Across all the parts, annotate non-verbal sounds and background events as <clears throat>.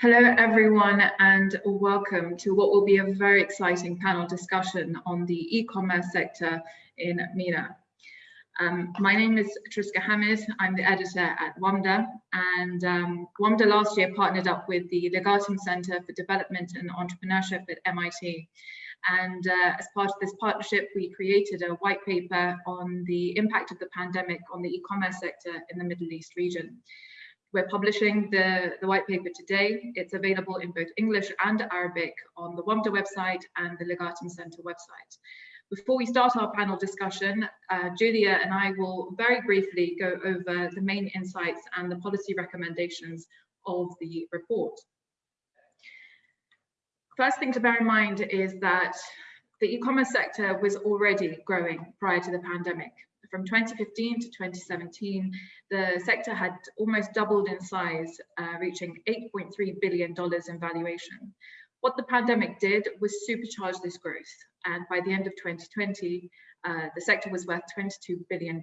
Hello, everyone, and welcome to what will be a very exciting panel discussion on the e-commerce sector in MENA. Um, my name is Triska Hamid. I'm the editor at WAMDA, and um, WAMDA last year partnered up with the Legatum Center for Development and Entrepreneurship at MIT. And uh, as part of this partnership, we created a white paper on the impact of the pandemic on the e-commerce sector in the Middle East region. We're publishing the, the white paper today. It's available in both English and Arabic on the WAMDA website and the Legatum Center website. Before we start our panel discussion, uh, Julia and I will very briefly go over the main insights and the policy recommendations of the report. First thing to bear in mind is that the e-commerce sector was already growing prior to the pandemic from 2015 to 2017, the sector had almost doubled in size, uh, reaching $8.3 billion in valuation. What the pandemic did was supercharge this growth. And by the end of 2020, uh, the sector was worth $22 billion.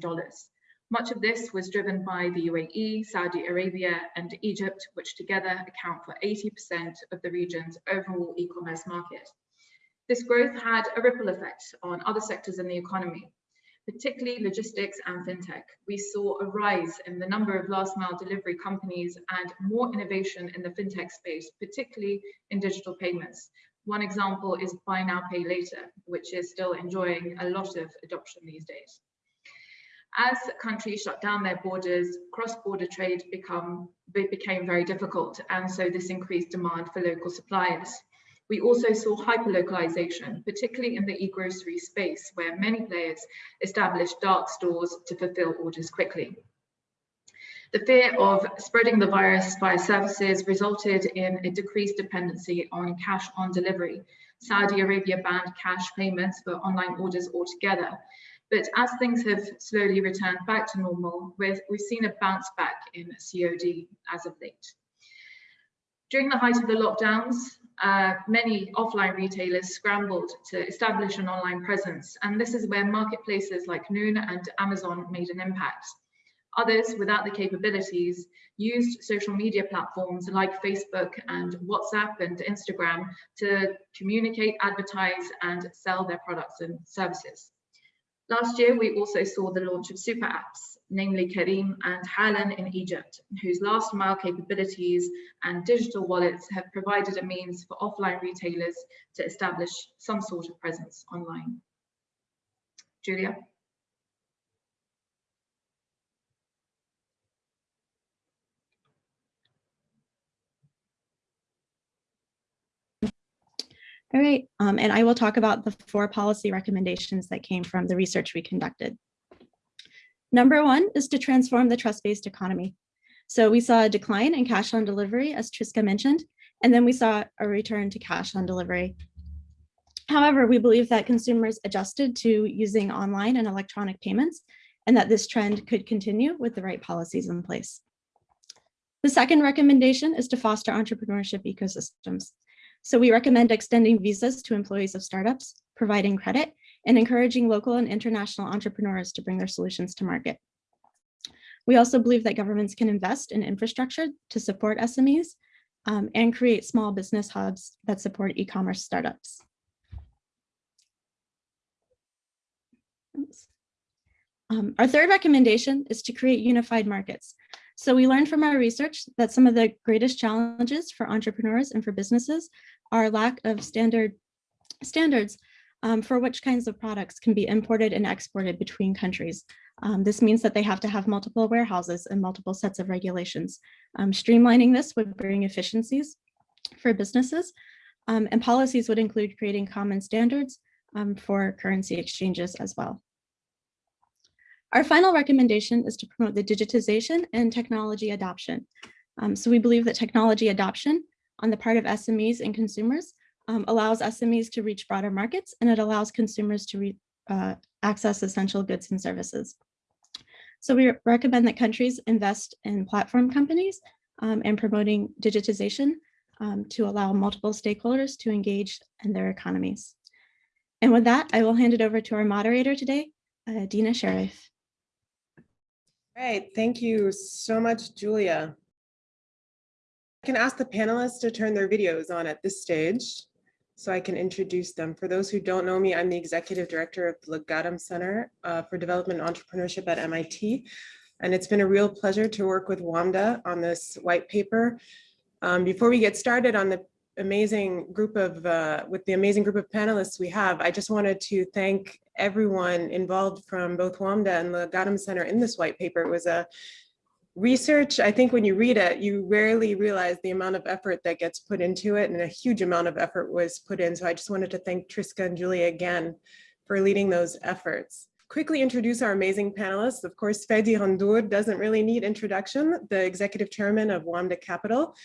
Much of this was driven by the UAE, Saudi Arabia, and Egypt, which together account for 80% of the region's overall e-commerce market. This growth had a ripple effect on other sectors in the economy, particularly logistics and fintech. We saw a rise in the number of last mile delivery companies and more innovation in the fintech space, particularly in digital payments. One example is buy now, pay later, which is still enjoying a lot of adoption these days. As countries shut down their borders, cross-border trade become, became very difficult, and so this increased demand for local suppliers. We also saw hyperlocalization, particularly in the e-grocery space, where many players established dark stores to fulfill orders quickly. The fear of spreading the virus via services resulted in a decreased dependency on cash on delivery. Saudi Arabia banned cash payments for online orders altogether. But as things have slowly returned back to normal, we've, we've seen a bounce back in COD as of late. During the height of the lockdowns, uh, many offline retailers scrambled to establish an online presence, and this is where marketplaces like Noon and Amazon made an impact. Others, without the capabilities, used social media platforms like Facebook and WhatsApp and Instagram to communicate, advertise, and sell their products and services. Last year, we also saw the launch of super apps, namely Careem and Halan in Egypt, whose last mile capabilities and digital wallets have provided a means for offline retailers to establish some sort of presence online. Julia. All right, um, and I will talk about the four policy recommendations that came from the research we conducted. Number one is to transform the trust-based economy. So we saw a decline in cash on delivery, as Triska mentioned, and then we saw a return to cash on delivery. However, we believe that consumers adjusted to using online and electronic payments and that this trend could continue with the right policies in place. The second recommendation is to foster entrepreneurship ecosystems. So we recommend extending visas to employees of startups, providing credit, and encouraging local and international entrepreneurs to bring their solutions to market. We also believe that governments can invest in infrastructure to support SMEs um, and create small business hubs that support e-commerce startups. Um, our third recommendation is to create unified markets. So we learned from our research that some of the greatest challenges for entrepreneurs and for businesses are lack of standard standards um, for which kinds of products can be imported and exported between countries. Um, this means that they have to have multiple warehouses and multiple sets of regulations. Um, streamlining this would bring efficiencies for businesses um, and policies would include creating common standards um, for currency exchanges as well. Our final recommendation is to promote the digitization and technology adoption. Um, so we believe that technology adoption on the part of SMEs and consumers um, allows SMEs to reach broader markets and it allows consumers to uh, access essential goods and services. So we recommend that countries invest in platform companies um, and promoting digitization um, to allow multiple stakeholders to engage in their economies. And with that, I will hand it over to our moderator today, uh, Dina Sharif. Great, thank you so much, Julia. I can ask the panelists to turn their videos on at this stage so I can introduce them. For those who don't know me, I'm the executive director of the Legatum Center uh, for Development and Entrepreneurship at MIT. And it's been a real pleasure to work with WAMDA on this white paper. Um, before we get started on the amazing group of, uh, with the amazing group of panelists we have, I just wanted to thank everyone involved from both WAMDA and the Legatum Center in this white paper. It was a research, I think when you read it, you rarely realize the amount of effort that gets put into it and a huge amount of effort was put in. So I just wanted to thank Triska and Julia again for leading those efforts. Quickly introduce our amazing panelists. Of course, Fadi Ghandour doesn't really need introduction, the executive chairman of WAMDA Capital.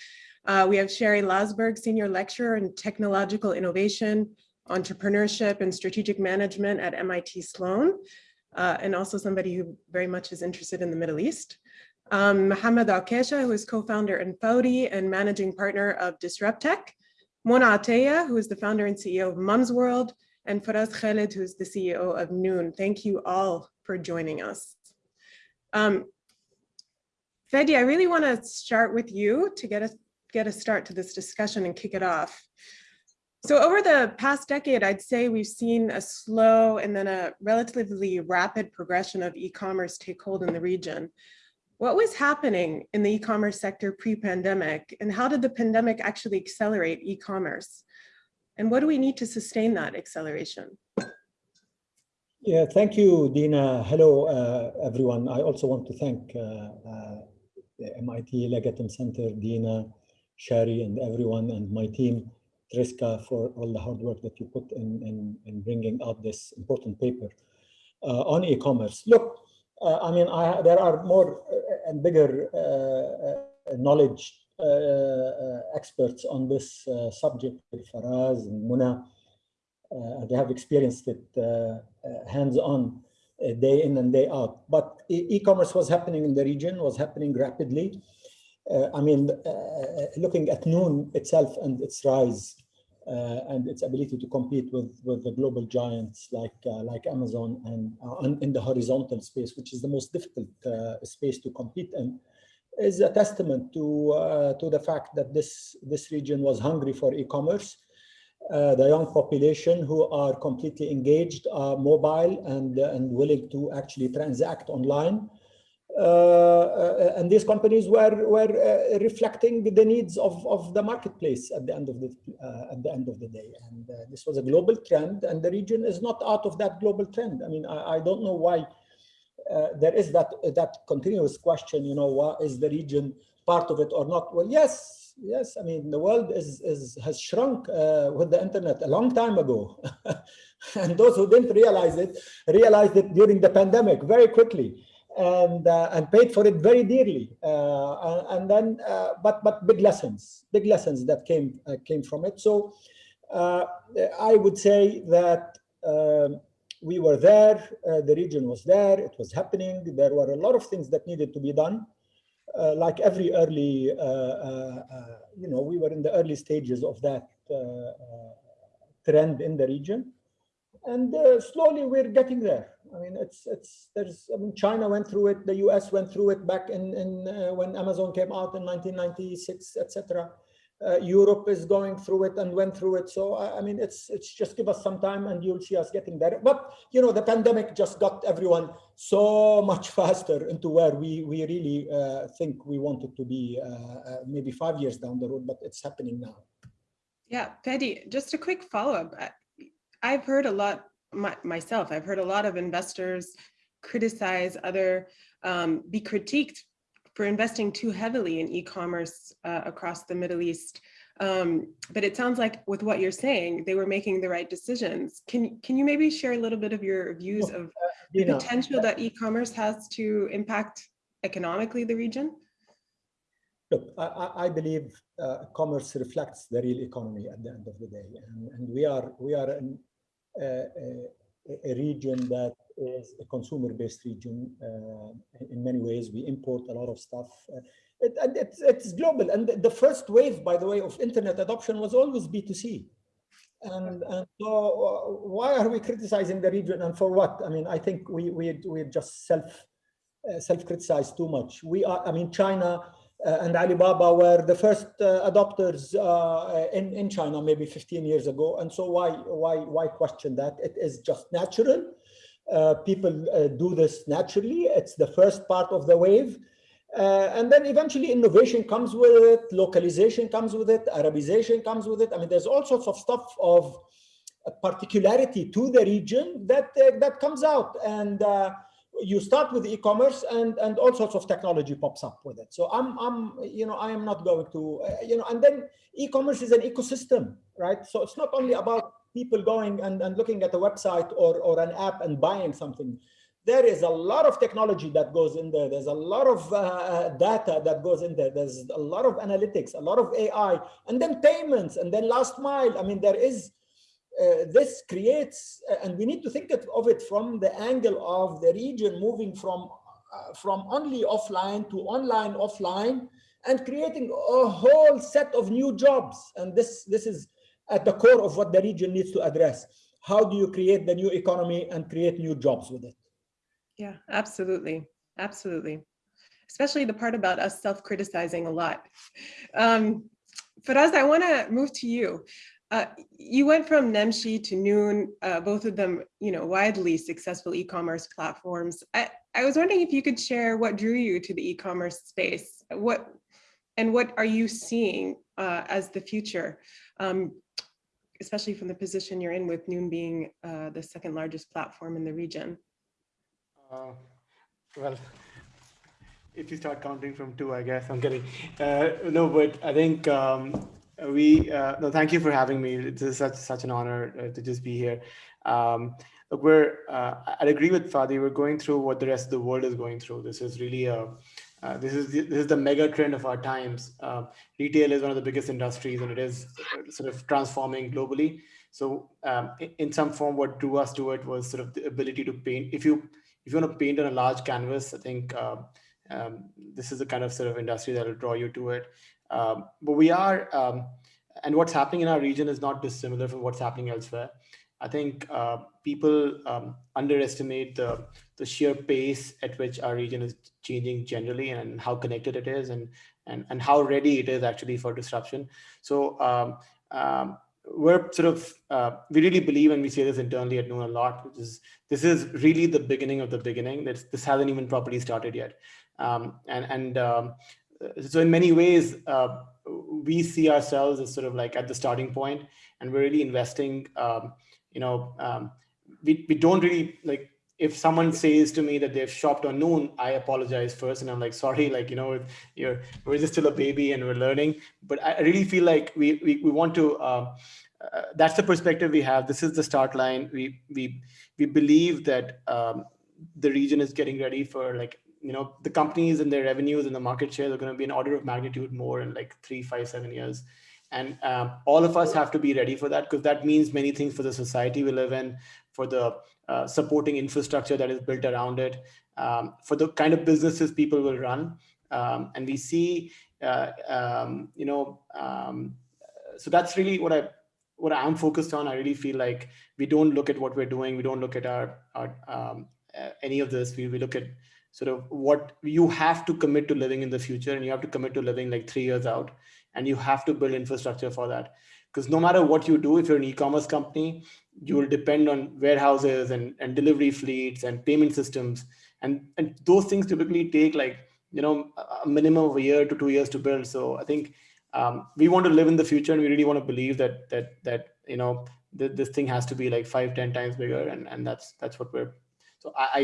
Uh, we have Shari Loessberg, senior lecturer in technological innovation, entrepreneurship and strategic management at MIT Sloan, uh, and also somebody who very much is interested in the Middle East. Um, Mohammed Okasha, who is co-founder and Fawry and managing partner of DisrupTech. Mona Ataya, who is the founder and CEO of Mumzworld, and Faraz Khalid, who is the CEO of Noon. Thank you all for joining us. Um, Fadi, I really want to start with you to get a, get a start to this discussion and kick it off. So over the past decade, I'd say we've seen a slow and then a relatively rapid progression of e-commerce take hold in the region. What was happening in the e-commerce sector pre-pandemic and how did the pandemic actually accelerate e-commerce? And what do we need to sustain that acceleration? Yeah, thank you, Dina. Hello, uh, everyone. I also want to thank uh, uh, the MIT Legatum Center, Dina, Shari, and everyone, and my team, Triska, for all the hard work that you put in, in, in bringing out this important paper uh, on e-commerce. Look, uh, I mean, I, there are more uh, and bigger uh, knowledge experts on this subject, Faraz and Mona. they have experienced it hands-on day in and day out. But e-commerce was happening in the region, was happening rapidly. Uh, I mean, uh, looking at Noon itself and its rise uh, and its ability to compete with, with the global giants like, uh, like Amazon and uh, in the horizontal space, which is the most difficult space to compete in, is a testament to, to the fact that this, this region was hungry for e-commerce. Uh, the young population who are completely engaged, uh, mobile and, uh, and willing to actually transact online. Uh, uh, and these companies were were uh, reflecting the needs of of the marketplace at the end of the at the end of the day. And this was a global trend and the region is not out of that global trend. I mean i, I don't know why there is that that continuous question you know what is the region part of it or not? Well yes yes. I mean the world is is has shrunk uh, with the internet a long time ago. <laughs> And those who didn't realize it realized it during the pandemic very quickly and uh, and paid for it very dearly. Uh, and then, uh, but but big lessons, big lessons that came uh, came from it. So uh, I would say that um, we were there. Uh, the region was there. It was happening. There were a lot of things that needed to be done. like every early, you know, we were in the early stages of that trend in the region and slowly we're getting there. I mean, it's it's there's. I mean, China went through it. The U.S. went through it back in in uh, when Amazon came out in 1996, etc. Uh, Europe is going through it and went through it. So I, I, mean, it's it's just give us some time and you'll see us getting there. But you know, the pandemic just got everyone so <laughs> much faster into where we we really uh, think we wanted to be uh, uh, maybe five years down the road, but it's happening now. Yeah, Fadi, just a quick follow up. I've heard a lot my, myself, I've heard a lot of investors criticize other, um, be critiqued for investing too heavily in e-commerce uh, across the Middle East. Um, but it sounds like with what you're saying, they were making the right decisions. Can, can you maybe share a little bit of your views of the potential that e-commerce has to impact economically the region? Look, I, I believe uh, commerce reflects the real economy at the end of the day, and, and we are we are in a, region that is a consumer-based region uh, in many ways. We import a lot of stuff. Uh, it, and it's, it's global. And the first wave, by the way, of internet adoption was always B2C. And, and so uh, why are we criticizing the region and for what? I mean, I think we, we, we just self, uh, self-criticize too much. We are, I mean, China and Alibaba were the first uh, adopters uh, in, in China maybe 15 years ago. And so why, why, why question that? It is just natural. Uh, people uh, do this naturally. It's the first part of the wave. Uh, and then eventually innovation comes with it, localization comes with it, Arabization comes with it. I mean, there's all sorts of stuff of particularity to the region that, that comes out. And you start with e-commerce and and all sorts of technology pops up with it. So i'm i'm you know i am not going to uh, you know and then e-commerce is an ecosystem right? So it's not only about people going and, and looking at a website or or an app and buying something. There is a lot of technology that goes in there. There's a lot of uh, data that goes in there. There's a lot of analytics a lot of ai and then payments and then last mile. I mean there is uh, this creates, uh, and we need to think of it from the angle of the region moving from, uh, from only offline to online offline and creating a whole set of new jobs. And this, this is at the core of what the region needs to address. How do you create the new economy and create new jobs with it? Yeah, absolutely. Absolutely. Especially the part about us self-criticizing a lot. Um, Faraz, I want to move to you. Uh, you went from Namshi to Noon, uh, both of them, you know, widely successful e-commerce platforms. I, I was wondering if you could share what drew you to the e-commerce space. What and what are you seeing uh, as the future, um, especially from the position you're in with Noon being uh, the second largest platform in the region? Uh, well, if you start counting from two, I guess I'm kidding. No, but I think um, we uh, no thank you for having me. It is such such an honor uh, to just be here. Um, look we're uh, i'd agree with fadi. We're going through what the rest of the world is going through. This is really a uh, this is the, this is the mega trend of our times. Uh, retail is one of the biggest industries and it is uh, sort of transforming globally. So um, in, some form what drew us to it was sort of the ability to paint. If you if you want to paint on a large canvas i think um, this is the kind of sort of industry that will draw you to it um, but we are, um, and what's happening in our region is not dissimilar from what's happening elsewhere. I think uh, people um, underestimate the, the sheer pace at which our region is changing generally and how connected it is and, and, and how ready it is actually for disruption. So um, um, we're sort of, uh, we really believe, and we say this internally at Noon a lot, which is this is really the beginning of the beginning. This, this hasn't even properly started yet. Um, and and um, so in many ways, uh, we see ourselves as sort of like at the starting point and we're really investing, um, you know, um, we, we don't really like, if someone says to me that they've shopped on noon, I apologize first. And I'm like, sorry, like, you know, you're, we're just still a baby and we're learning, but I really feel like we, we, we want to, uh, uh, that's the perspective we have. This is the start line. We, we, we believe that um, the region is getting ready for like you know, the companies and their revenues and the market shares are going to be an order of magnitude more in like three, five, seven years. And um, all of us have to be ready for that because that means many things for the society we live in, for the uh, supporting infrastructure that is built around it, um, for the kind of businesses people will run. Um, and we see, uh, um, you know, um, so that's really what I what I'm focused on. I really feel like we don't look at what we're doing. We don't look at our, our um, uh, any of this. We, we look at sort of what you have to commit to living in the future and you have to commit to living like three years out and you have to build infrastructure for that. Because no matter what you do if you're an e-commerce company you will depend on warehouses and, and delivery fleets and payment systems. And and those things typically take like you know a minimum of a year to two years to build. So i think um, we want to live in the future and we really want to believe that that that you know th this thing has to be like five ten times bigger and and that's that's what we're so i I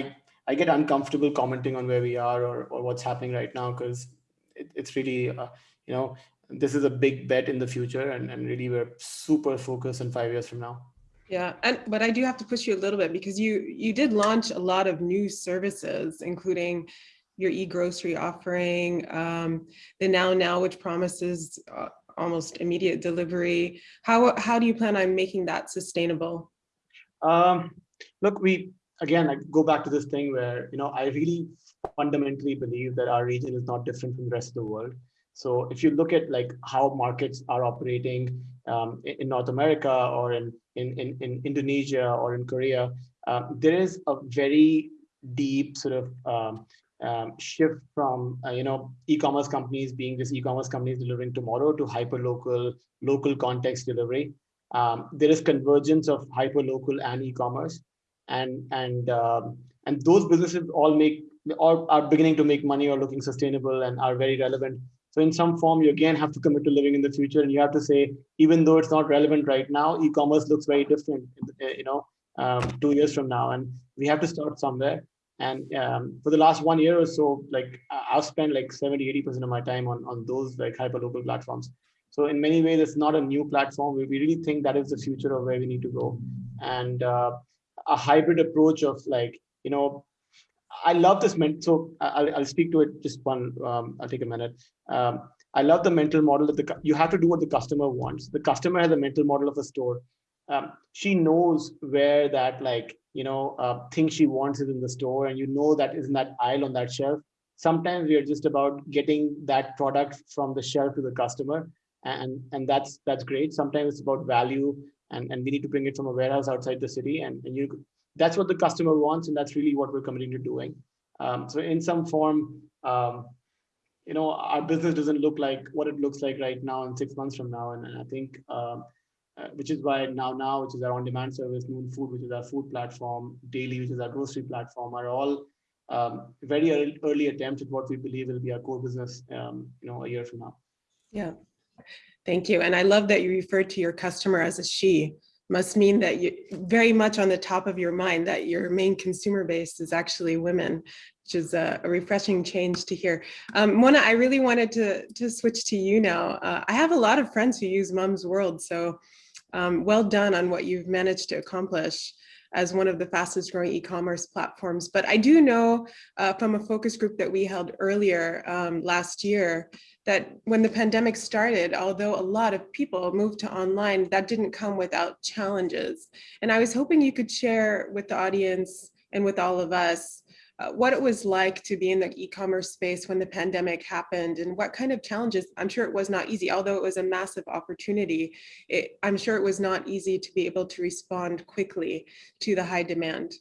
get uncomfortable commenting on where we are or, or what's happening right now because it, it's really, uh, you know, this is a big bet in the future and, and really we're super focused on five years from now. Yeah, and but I do have to push you a little bit because you you did launch a lot of new services, including your e-grocery offering, um, the Now Now, which promises uh, almost immediate delivery. How how do you plan on making that sustainable? Um, look, we again, I go back to this thing where, you know, I really fundamentally believe that our region is not different from the rest of the world. So if you look at like how markets are operating um, in North America or in, in, in, in Indonesia or in Korea, uh, there is a very deep sort of um, um, shift from uh, you know e-commerce companies being just e-commerce companies delivering tomorrow to hyper local local context delivery um, there is convergence of hyper local and e-commerce and and um, and those businesses all make all are beginning to make money or looking sustainable and are very relevant so in some form you again have to commit to living in the future and you have to say even though it's not relevant right now e-commerce looks very different you know um, two years from now and we have to start somewhere and um, for the last one year or so, like I've spent like 70, 80% of my time on, on those like hyper local platforms. So in many ways, it's not a new platform. We really think that is the future of where we need to go. And uh, a hybrid approach of like, you know, I love this. So I'll, I'll speak to it just one, um, I'll take a minute. Um, I love the mental model that the, you have to do what the customer wants. The customer has a mental model of a store. Um, she knows where that like you know, uh, thing she wants is in the store and you know that is in that aisle on that shelf. Sometimes we are just about getting that product from the shelf to the customer and, and that's that's great. Sometimes it's about value and, and we need to bring it from a warehouse outside the city and, and you that's what the customer wants and that's really what we're committing to doing. Um, so in some form, um, you know, our business doesn't look like what it looks like right now and six months from now. And, and I think um, uh, which is why now now which is our on-demand service noon food which is our food platform daily which is our grocery platform are all um, very early, early attempts at what we believe will be our core business um, you know a year from now yeah thank you and i love that you referred to your customer as a she must mean that you very much on the top of your mind that your main consumer base is actually women which is a, a refreshing change to hear. Um, Mona, I really wanted to, to switch to you now. Uh, I have a lot of friends who use Mumzworld, so um, well done on what you've managed to accomplish as one of the fastest growing e-commerce platforms. But I do know uh, from a focus group that we held earlier um, last year that when the pandemic started, although a lot of people moved to online, that didn't come without challenges. And I was hoping you could share with the audience and with all of us uh, what it was like to be in the e-commerce space when the pandemic happened and what kind of challenges, I'm sure it was not easy, although it was a massive opportunity, it, I'm sure it was not easy to be able to respond quickly to the high demand.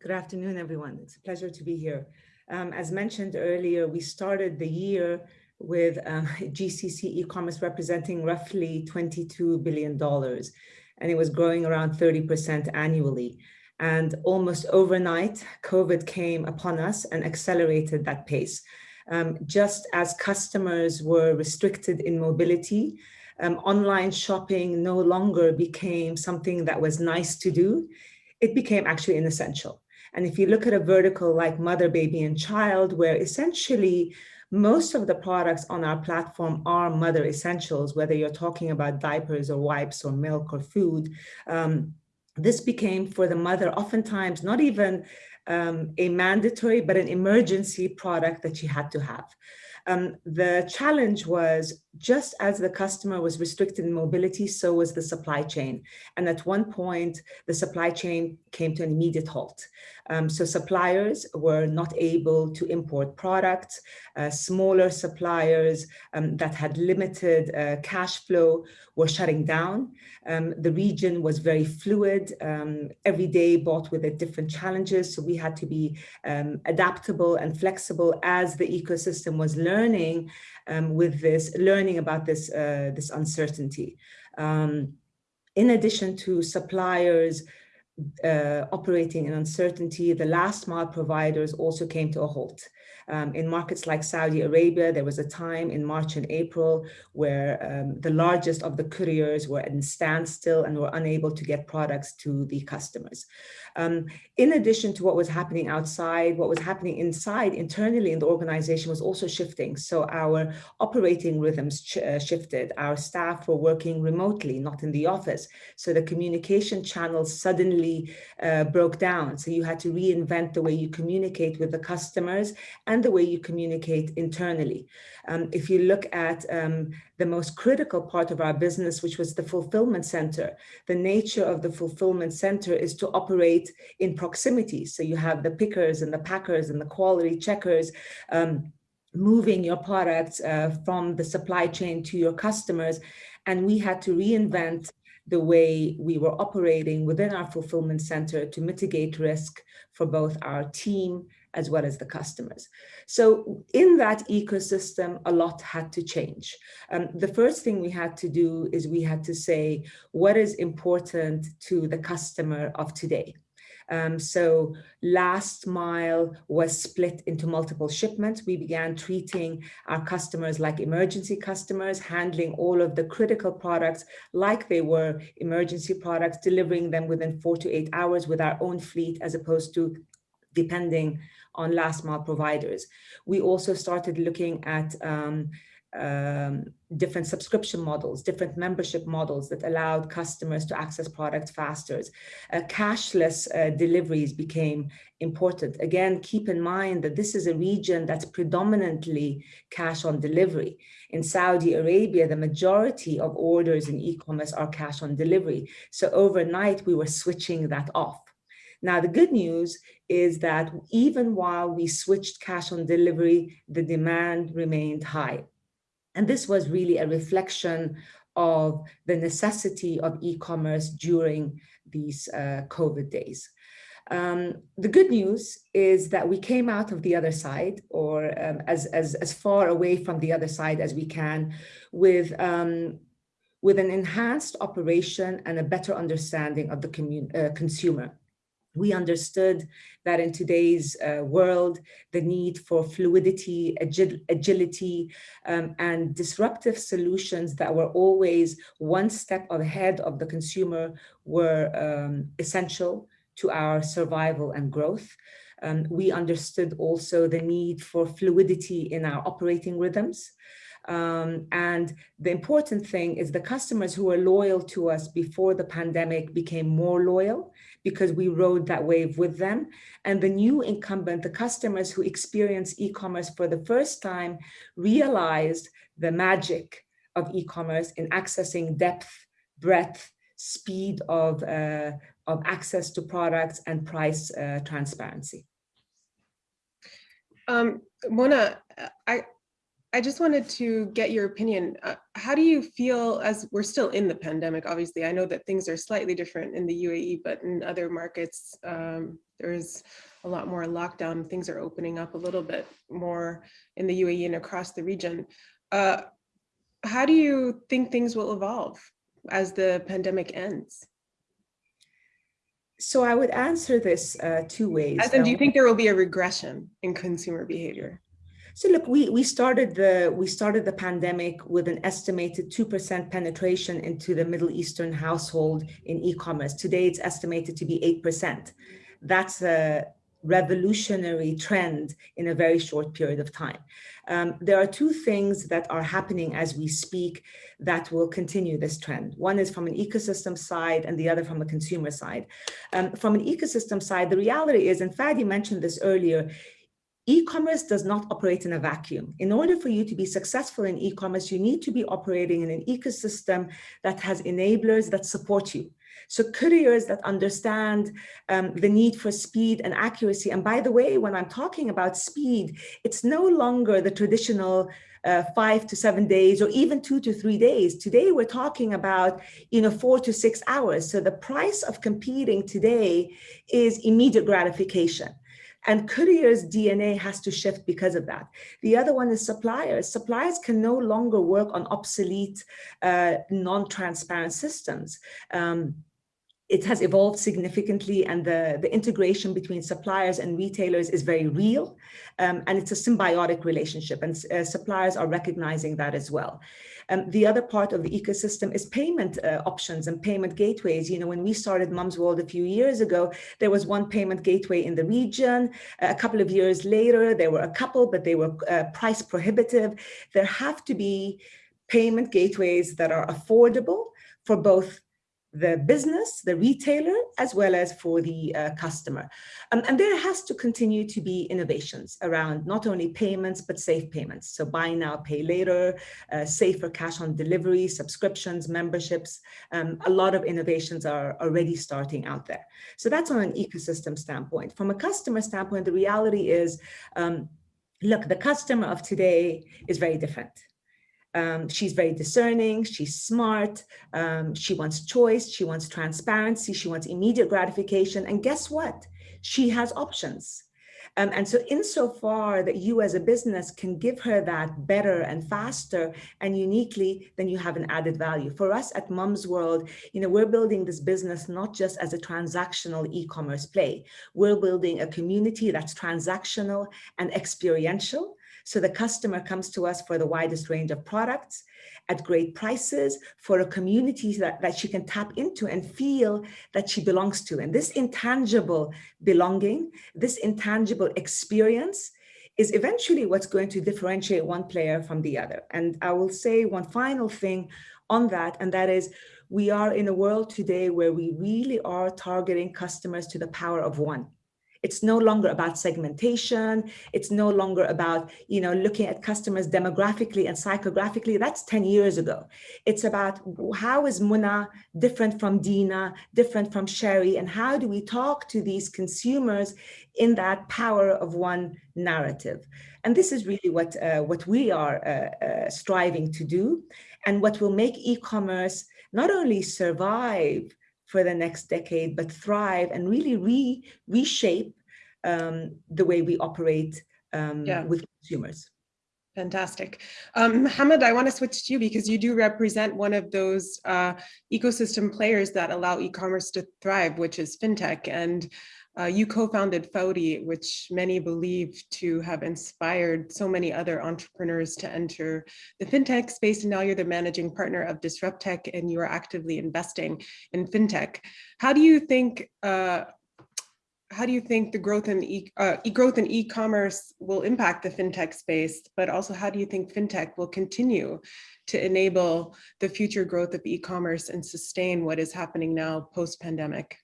Good afternoon, everyone. It's a pleasure to be here. Um, as mentioned earlier, we started the year with <laughs> uh, GCC e-commerce representing roughly $22 billion, and it was growing around 30% annually. And almost overnight, COVID came upon us and accelerated that pace. Um, just as customers were restricted in mobility, um, online shopping no longer became something that was nice to do. It became actually an essential. And if you look at a vertical like mother, baby, and child, where essentially most of the products on our platform are mother essentials, whether you're talking about diapers or wipes or milk or food, um, this became for the mother oftentimes not even um, a mandatory, but an emergency product that she had to have. Um, the challenge was just as the customer was restricted in mobility, so was the supply chain. And at one point, the supply chain came to an immediate halt. Um, so suppliers were not able to import products. Uh, smaller suppliers um, that had limited uh, cash flow were shutting down. Um, the region was very fluid. Um, every day brought with it different challenges. So we had to be um, adaptable and flexible as the ecosystem was learning um, with this, learning about this, uh, this uncertainty. in addition to suppliers uh, operating in uncertainty, the last mile providers also came to a halt. Um, in markets like Saudi Arabia, there was a time in March and April where um, the largest of the couriers were in standstill and were unable to get products to the customers. Um, in addition to what was happening outside, what was happening inside internally in the organization was also shifting. So our operating rhythms uh, shifted. Our staff were working remotely, not in the office. So the communication channels suddenly uh, broke down. So you had to reinvent the way you communicate with the customers and the way you communicate internally. Um, if you look at um, the most critical part of our business, which was the fulfillment center. The nature of the fulfillment center is to operate in proximity. So you have the pickers and the packers and the quality checkers um, moving your products uh, from the supply chain to your customers. And we had to reinvent the way we were operating within our fulfillment center to mitigate risk for both our team as well as the customers. So in that ecosystem, a lot had to change. Um, the first thing we had to do is we had to say, what is important to the customer of today? Um, so last mile was split into multiple shipments. We began treating our customers like emergency customers, handling all of the critical products like they were emergency products, delivering them within four to eight hours with our own fleet as opposed to depending on last mile providers. We also started looking at um, um, different subscription models, different membership models that allowed customers to access products faster. Uh, cashless uh, deliveries became important. Again, keep in mind that this is a region that's predominantly cash on delivery. In Saudi Arabia, the majority of orders in e-commerce are cash on delivery. So overnight, we were switching that off. Now, the good news is that even while we switched cash on delivery, the demand remained high. And this was really a reflection of the necessity of e-commerce during these uh, COVID days. Um, the good news is that we came out of the other side or um, as, as, as far away from the other side as we can with, um, with an enhanced operation and a better understanding of the uh, consumer we understood that in today's uh, world, the need for fluidity, agil agility, um, and disruptive solutions that were always one step ahead of the consumer were um, essential to our survival and growth. Um, we understood also the need for fluidity in our operating rhythms. Um, and the important thing is the customers who were loyal to us before the pandemic became more loyal because we rode that wave with them. And the new incumbent, the customers who experience e-commerce for the first time realized the magic of e-commerce in accessing depth, breadth, speed of, uh, of access to products and price uh, transparency. Um, Mona, I, I just wanted to get your opinion. Uh, how do you feel as we're still in the pandemic? Obviously, I know that things are slightly different in the UAE, but in other markets, um, there's a lot more lockdown. Things are opening up a little bit more in the UAE and across the region. Uh, how do you think things will evolve as the pandemic ends? So I would answer this uh, two ways. As in, do you think there will be a regression in consumer behavior? So look, we, we started the we started the pandemic with an estimated 2% penetration into the Middle Eastern household in e-commerce. Today it's estimated to be 8%. That's a revolutionary trend in a very short period of time. Um, there are two things that are happening as we speak that will continue this trend. One is from an ecosystem side and the other from a consumer side. Um, from an ecosystem side, the reality is, and Fadi mentioned this earlier, E-commerce does not operate in a vacuum. In order for you to be successful in e-commerce, you need to be operating in an ecosystem that has enablers that support you. So couriers that understand um, the need for speed and accuracy. And by the way, when I'm talking about speed, it's no longer the traditional uh, five to seven days or even two to three days. Today, we're talking about, you know, four to six hours. So the price of competing today is immediate gratification. And couriers' DNA has to shift because of that. The other one is suppliers. Suppliers can no longer work on obsolete, uh, non-transparent systems. Um, it has evolved significantly and the, the integration between suppliers and retailers is very real um, and it's a symbiotic relationship and uh, suppliers are recognizing that as well. Um, the other part of the ecosystem is payment uh, options and payment gateways. You know, when we started Mumzworld a few years ago, there was one payment gateway in the region. a couple of years later, there were a couple, but they were uh, price prohibitive. There have to be payment gateways that are affordable for both the business, the retailer, as well as for the uh, customer. Um, and there has to continue to be innovations around not only payments, but safe payments. So buy now, pay later, uh, safer cash on delivery, subscriptions, memberships. Um, a lot of innovations are already starting out there. So that's on an ecosystem standpoint. From a customer standpoint, the reality is, um, look, the customer of today is very different Um, she's very discerning, she's smart, um, she wants choice, she wants transparency, she wants immediate gratification. And guess what? She has options. Um, and so insofar that you as a business can give her that better and faster and uniquely, then you have an added value. For us at Mumzworld, you know, we're building this business not just as a transactional e-commerce play. We're building a community that's transactional and experiential. So the customer comes to us for the widest range of products at great prices for a community that, that she can tap into and feel that she belongs to. And this intangible belonging, this intangible experience is eventually what's going to differentiate one player from the other. And I will say one final thing on that, and that is we are in a world today where we really are targeting customers to the power of one. It's no longer about segmentation. It's no longer about, you know, looking at customers demographically and psychographically. That's 10 years ago. It's about how is Mona different from Dina, different from Shari, and how do we talk to these consumers in that power of one narrative? And this is really what, uh, what we are uh, uh, striving to do and what will make e-commerce not only survive for the next decade, but thrive and really re reshape um, the way we operate um, Yeah. with consumers. Fantastic. Um, Mohammed, I want to switch to you because you do represent one of those uh, ecosystem players that allow e-commerce to thrive, which is fintech. And uh, you co-founded Fawry, which many believe to have inspired so many other entrepreneurs to enter the fintech space. And now you're the managing partner of DisrupTech and you are actively investing in fintech. How do you think uh, how do you think the growth in e uh, growth in e-commerce will impact the fintech space, but also how do you think fintech will continue to enable the future growth of e-commerce and sustain what is happening now post-pandemic?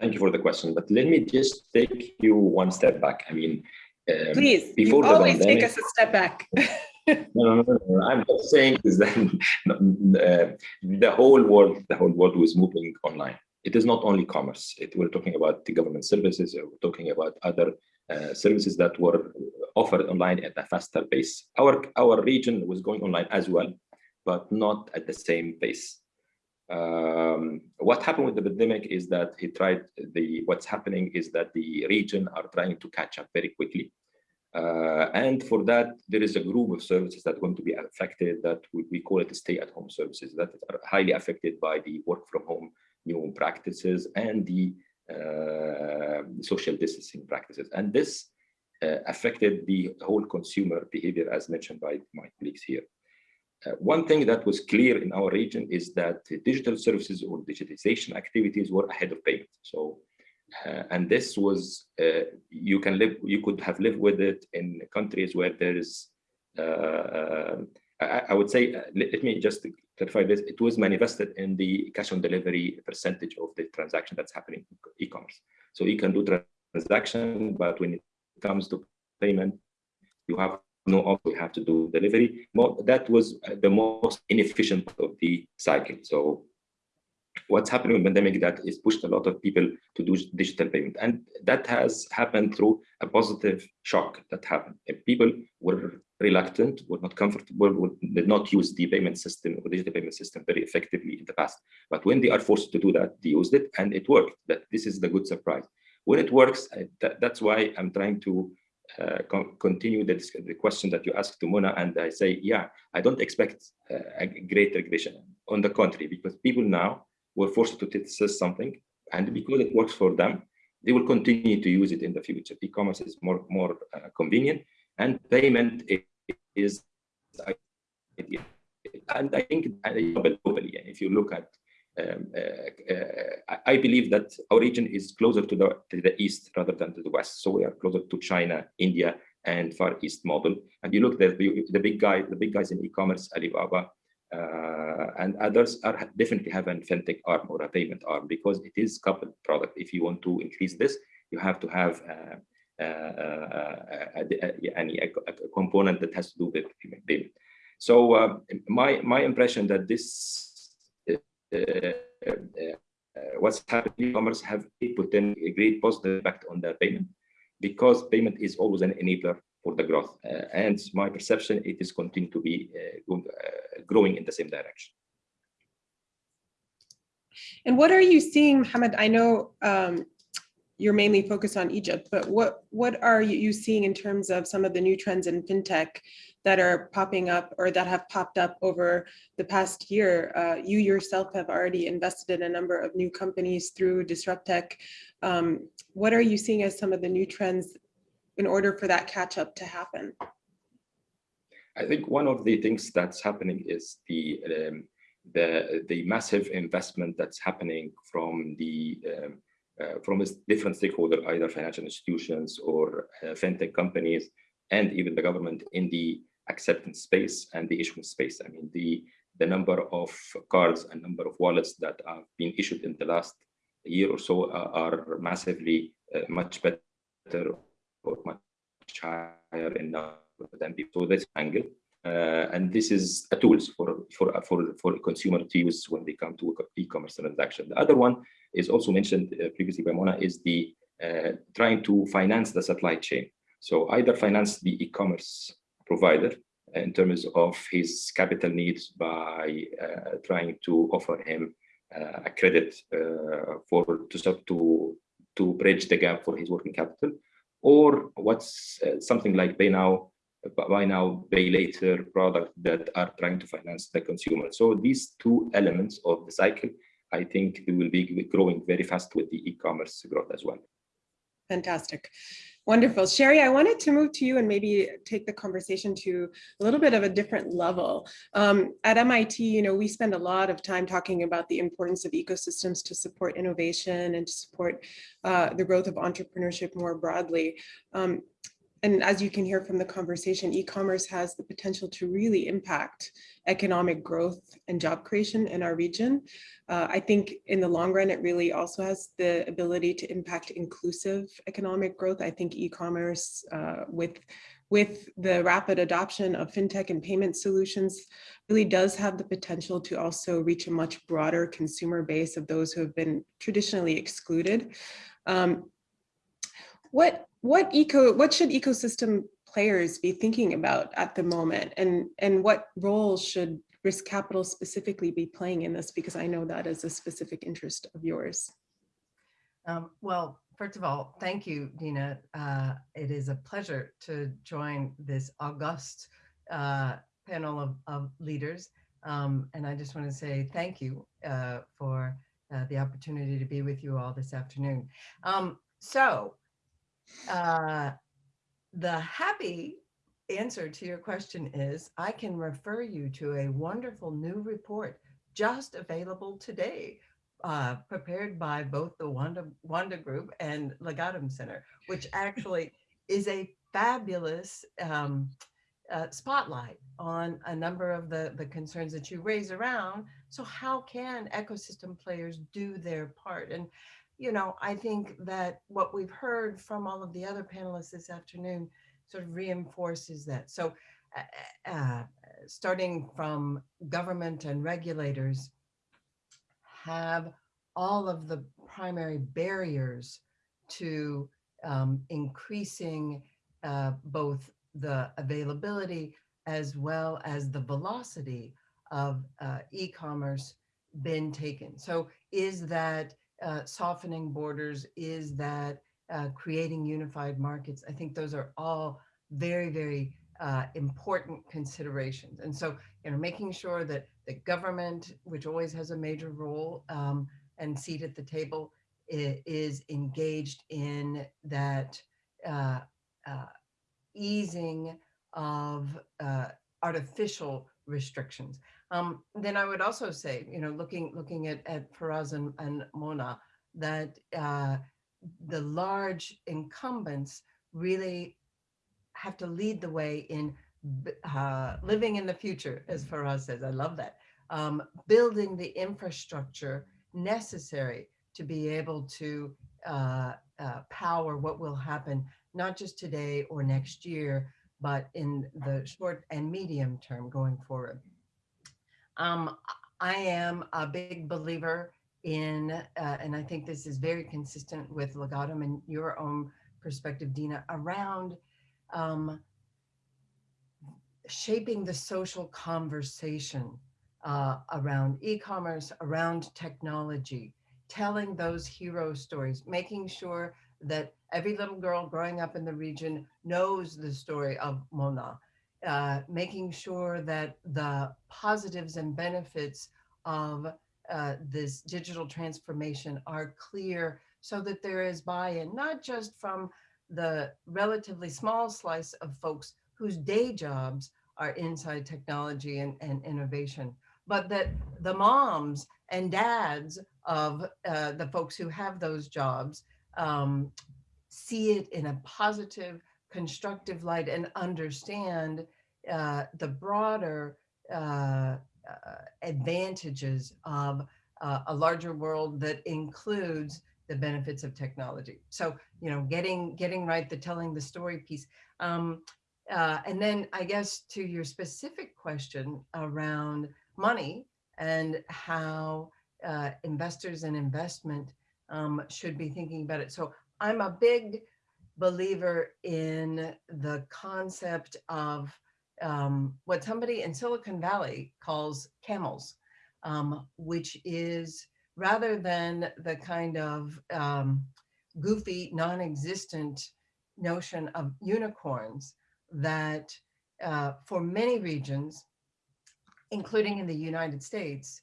Thank you for the question, but let me just take you one step back. I mean, um, Please, before you the always take us a step back. <laughs> <laughs> no, no, no, no, I'm just saying is <laughs> that uh, the whole world, the whole world was moving online. It is not only commerce. It, we're talking about the government services. uh, We're talking about other uh, services that were offered online at a faster pace. Our our region was going online as well, but not at the same pace. Um, what happened with the pandemic is that he tried the what's happening is that the region are trying to catch up very quickly. Uh, and for that, there is a group of services that are going to be affected that we, we call it stay-at-home services that are highly affected by the work from home new practices and the uh, social distancing practices. And this uh, affected the whole consumer behavior as mentioned by my colleagues here. Uh, one thing that was clear in our region is that digital services or digitization activities were ahead of payment. So uh, and this was uh, you can live you could have lived with it in countries where there is uh, I, I, would say let, let, me just clarify this it was manifested in the cash on delivery percentage of the transaction that's happening in e-commerce so you can do transaction but when it comes to payment you have no you have to do delivery. That was uh, the most inefficient part of the cycle. So what's happening with pandemic that is pushed a lot of people to do digital payment. And that has happened through a positive shock that happened. If people were reluctant were not comfortable would, did not use the payment system or digital payment system very effectively in the past. But when they are forced to do that they used it and it worked. That this is the good surprise. When it works that, that's why i'm trying to uh, continue the, the question that you asked to Mona, and I say, yeah, I don't expect uh, a great regression. On the contrary, because people now were forced to test something, and because it works for them, they will continue to use it in the future. E-commerce is more more uh, convenient, and payment is, and I think globally, if you look at, um, uh, uh, I believe that our region is closer to the to the east rather than to the west. So we are closer to China, India, and Far East model. And you look at the, the big guy, the big guys in e-commerce, Alibaba, uh, and others are definitely have a fintech arm or a payment arm because it is coupled product. If you want to increase this, you have to have uh, uh, a, a, a, component that has to do with payment. So my my impression that this what's happening in e-commerce have put in a great positive impact on the payment because payment is always an enabler for the growth. Uh, and my perception, it is continuing to be uh, uh, growing in the same direction. And what are you seeing, Mohammed? I know um, you're mainly focused on Egypt, but what, what are you seeing in terms of some of the new trends in fintech that are popping up or that have popped up over the past year? Uh, you yourself have already invested in a number of new companies through DisrupTech. Um, what are you seeing as some of the new trends in order for that catch up to happen? I think one of the things that's happening is the um, the the massive investment that's happening from the um, uh, from different stakeholders, either financial institutions or uh, fintech companies, and even the government in the acceptance space and the issuance space. I mean, the the number of cards and number of wallets that have been issued in the last year or so uh, are massively uh, much better or much higher in than before. This angle. Uh, and this is a tool for, for, for, for consumer to use when they come to e-commerce transaction. The other one is also mentioned uh, previously by Mona is the uh, trying to finance the supply chain. So either finance the e-commerce provider in terms of his capital needs by uh, trying to offer him uh, a credit uh, for to to to bridge the gap for his working capital, or what's something like pay now buy now, pay later product that are trying to finance the consumer. So these two elements of the cycle, I think they will be growing very fast with the e-commerce growth as well. Fantastic. Wonderful. Shari, I wanted to move to you and maybe take the conversation to a little bit of a different level. Um, at MIT, you know, we spend a lot of time talking about the importance of ecosystems to support innovation and to support uh, the growth of entrepreneurship more broadly. Um, and as you can hear from the conversation, e-commerce has the potential to really impact economic growth and job creation in our region. Uh, I think in the long run, it really also has the ability to impact inclusive economic growth. I think e-commerce uh, with, with the rapid adoption of fintech and payment solutions really does have the potential to also reach a much broader consumer base of those who have been traditionally excluded. Um, what what eco what should ecosystem players be thinking about at the moment? And and what role should risk capital specifically be playing in this? Because i know that is a specific interest of yours. Um, well first of all thank you dina uh, it is a pleasure to join this august uh, panel of, of leaders. Um, and i just want to say thank you uh, for uh, the opportunity to be with you all this afternoon. Um, so uh, the happy answer to your question is I can refer you to a wonderful new report just available today, uh, prepared by both the Wamda, Wamda Group and Legatum Center, which <laughs> actually is a fabulous um, uh, spotlight on a number of the, the concerns that you raise around. So how can ecosystem players do their part? And you know, I think that what we've heard from all of the other panelists this afternoon sort of reinforces that. So uh, uh, starting from government and regulators have all of the primary barriers to um, increasing uh, both the availability as well as the velocity of uh, e-commerce been taken. So is that uh, softening borders? Is that uh, creating unified markets? I think those are all very, very uh, important considerations. And so, you know, making sure that the government, which always has a major role um, and seat at the table, is engaged in that uh, uh, easing of uh, artificial restrictions. Um, then I would also say, you know, looking looking at, at Faraz and, and Mona, that uh, the large incumbents really have to lead the way in uh, living in the future, as Faraz says. I love that. Um, building the infrastructure necessary to be able to uh, uh, power what will happen, not just today or next year, but in the short and medium term going forward. Um, I am a big believer in, uh, and I think this is very consistent with Legatum and your own perspective, Dina, around um, shaping the social conversation uh, around e-commerce, around technology, telling those hero stories, making sure that every little girl growing up in the region knows the story of Mona, uh, making sure that the positives and benefits of uh, this digital transformation are clear so that there is buy-in, not just from the relatively small slice of folks whose day jobs are inside technology and, and innovation, but that the moms and dads of uh, the folks who have those jobs um, see it in a positive, constructive light and understand uh, the broader uh, uh, advantages of uh, a larger world that includes the benefits of technology. So, you know, getting getting right, the telling the story piece. Um, uh, and then I guess to your specific question around money and how uh, investors and investment um, should be thinking about it. So I'm a big believer in the concept of um, what somebody in Silicon Valley calls camels, um, which is rather than the kind of um, goofy, non-existent notion of unicorns that uh, for many regions, including in the United States,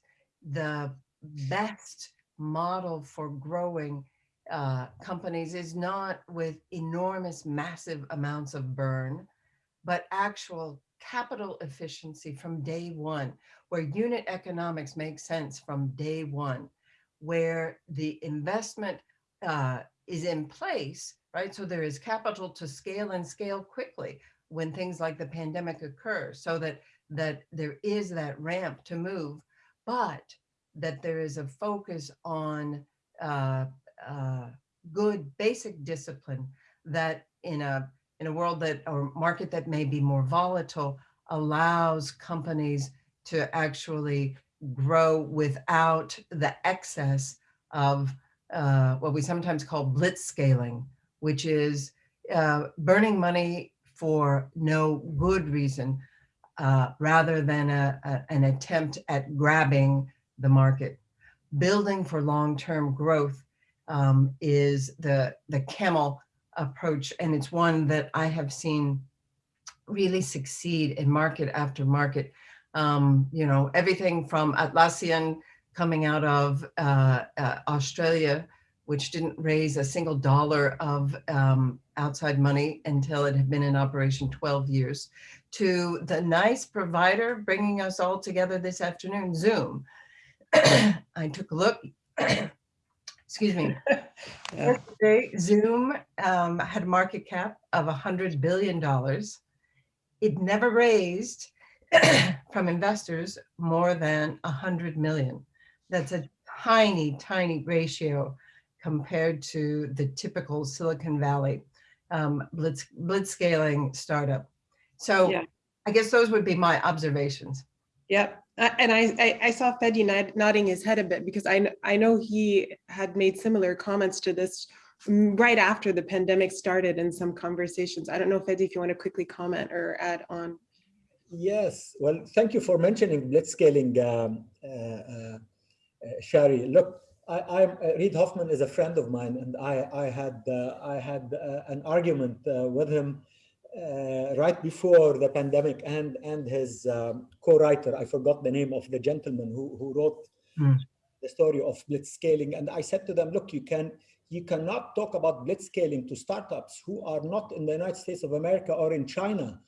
the best model for growing uh, companies is not with enormous, massive amounts of burn, but actual capital efficiency from day one, where unit economics makes sense from day one, where the investment uh, is in place, right? So there is capital to scale and scale quickly when things like the pandemic occur, so that that there is that ramp to move, but that there is a focus on uh, uh, good basic discipline that in a in a world that or market that may be more volatile allows companies to actually grow without the excess of uh, what we sometimes call blitz scaling, which is uh, burning money for no good reason, uh, rather than a, a, an attempt at grabbing the market. Building for long-term growth um, is the, the camel approach, and it's one that I have seen really succeed in market after market. Um, you know, everything from Atlassian coming out of uh, uh, Australia, which didn't raise a single dollar of um, outside money until it had been in operation 12 years, to the nice provider bringing us all together this afternoon, Zoom. <clears throat> I took a look, <clears throat> excuse me. <laughs> yeah. Yesterday, Zoom um, had a market cap of $100 billion it never raised <clears throat> from investors more than a hundred million. That's a tiny, tiny ratio compared to the typical Silicon Valley um, blitz, blitz scaling startup. So yeah. I guess those would be my observations. Yep. Uh, and I, I, I, saw Fadi nodding his head a bit because I, I know he had made similar comments to this right after the pandemic started in some conversations. I don't know, Fadi, if you want to quickly comment or add on. Yes, well, thank you for mentioning blitzscaling, um, uh, uh, Shari. Look, I, am uh, Reid Hoffman is a friend of mine, and I, I had uh, I had uh, an argument uh, with him right before the pandemic, and and his um, co-writer, I forgot the name of the gentleman who who wrote mm. the story of blitzscaling, and I said to them, look, you can you cannot talk about blitzscaling to startups who are not in the United States of America or in China.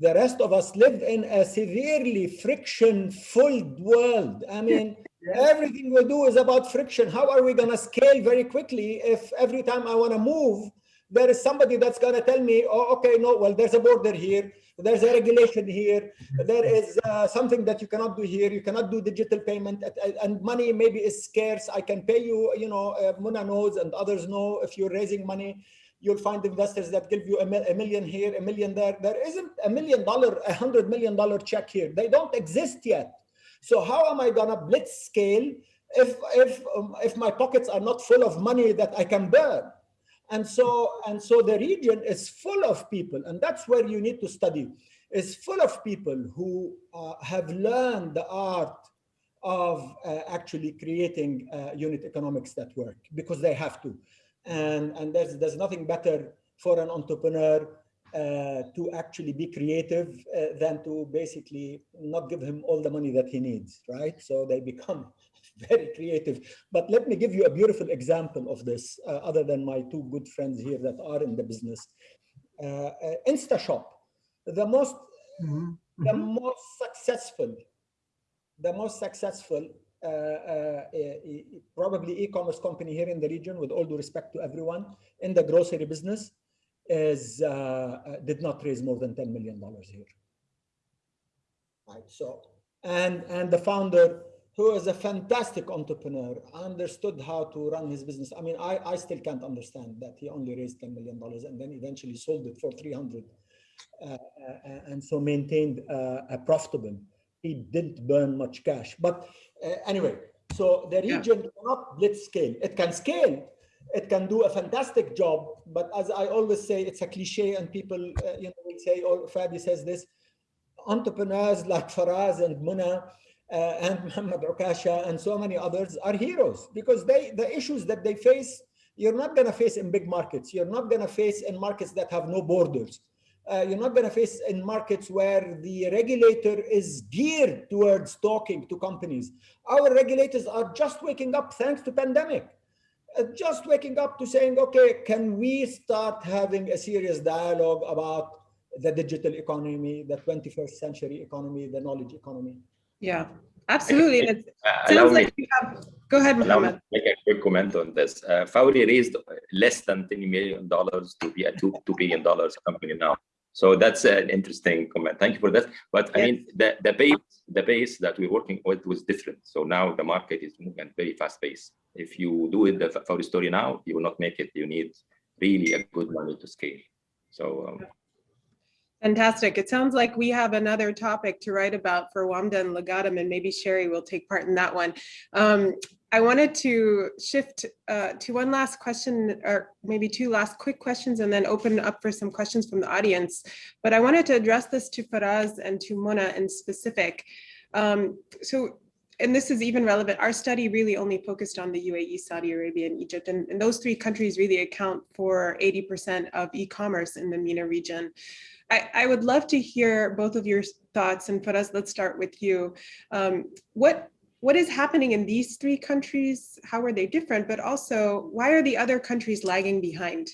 The rest of us live in a severely friction-filled world. I <laughs> mean, everything we do is about friction. How are we going to scale very quickly if every time I want to move, there is somebody that's going to tell me, oh, okay, no, well, there's a border here. There's a regulation here. There is uh, something that you cannot do here. You cannot do digital payment and money maybe is scarce. I can pay you, you know, uh, Mona knows and others know if you're raising money, you'll find investors that give you a, a million here, a million there. There isn't a million dollar, a hundred million dollar check here. They don't exist yet. So how am I gonna blitz scale if, if, um, if my pockets are not full of money that I can burn? And so, and so the region is full of people, and that's where you need to study. is full of people who uh, have learned the art of uh, actually creating uh, unit economics that work because they have to. And, and there's, there's nothing better for an entrepreneur uh, to actually be creative uh, than to basically not give him all the money that he needs, right? So they become <laughs> very creative. But let me give you a beautiful example of this, uh, other than my two good friends here that are in the business. Uh, uh, InstaShop, the most, mm -hmm. the most successful, the most successful uh, probably e-commerce company here in the region, with all due respect to everyone, in the grocery business, is did not raise more than $10 million here. Right, so, and, and the founder who is a fantastic entrepreneur, understood how to run his business. I mean, I, I still can't understand that he only raised $10 million and then eventually sold it for 300 uh, uh, and so maintained uh, a profitable. He didn't burn much cash. But uh, anyway, so the region yeah. cannot blitz scale. It can scale, it can do a fantastic job. But as I always say, it's a cliche and people, uh, you know, will say, oh, Fadi says this, entrepreneurs like Faraz and Mona, and Muhammad Okasha and so many others are heroes because they the issues that they face, you're not going to face in big markets. You're not going to face in markets that have no borders. Uh, you're not going to face in markets where the regulator is geared towards talking to companies. Our regulators are just waking up thanks to pandemic. Uh, just waking up to saying, okay, can we start having a serious dialogue about the digital economy, the 21st century economy, the knowledge economy? Yeah, absolutely. It sounds like you have, go ahead, Mohammed. Make a quick comment on this. Uh, raised less than $10 million to be a 2, $2 billion company now. So that's an interesting comment. Thank you for that. But yes. I mean, the, the pace the pace that we're working with was different. So now the market is moving at very fast pace. If you do it the Fawry story now, you will not make it. You need really a good money to scale. So um, Fantastic. It sounds like we have another topic to write about for WAMDA and Legatum, and maybe Shari will take part in that one. Um, I wanted to shift uh, to one last question, or maybe two last quick questions, and then open up for some questions from the audience. But I wanted to address this to Faraz and to Mona in specific. Um, so and this is even relevant, our study really only focused on the UAE, Saudi Arabia, and Egypt, and, and those three countries really account for 80% of e-commerce in the MENA region. I, I, would love to hear both of your thoughts, and Faraz, let's start with you. Um, what what is happening in these three countries? How are they different? But also, why are the other countries lagging behind?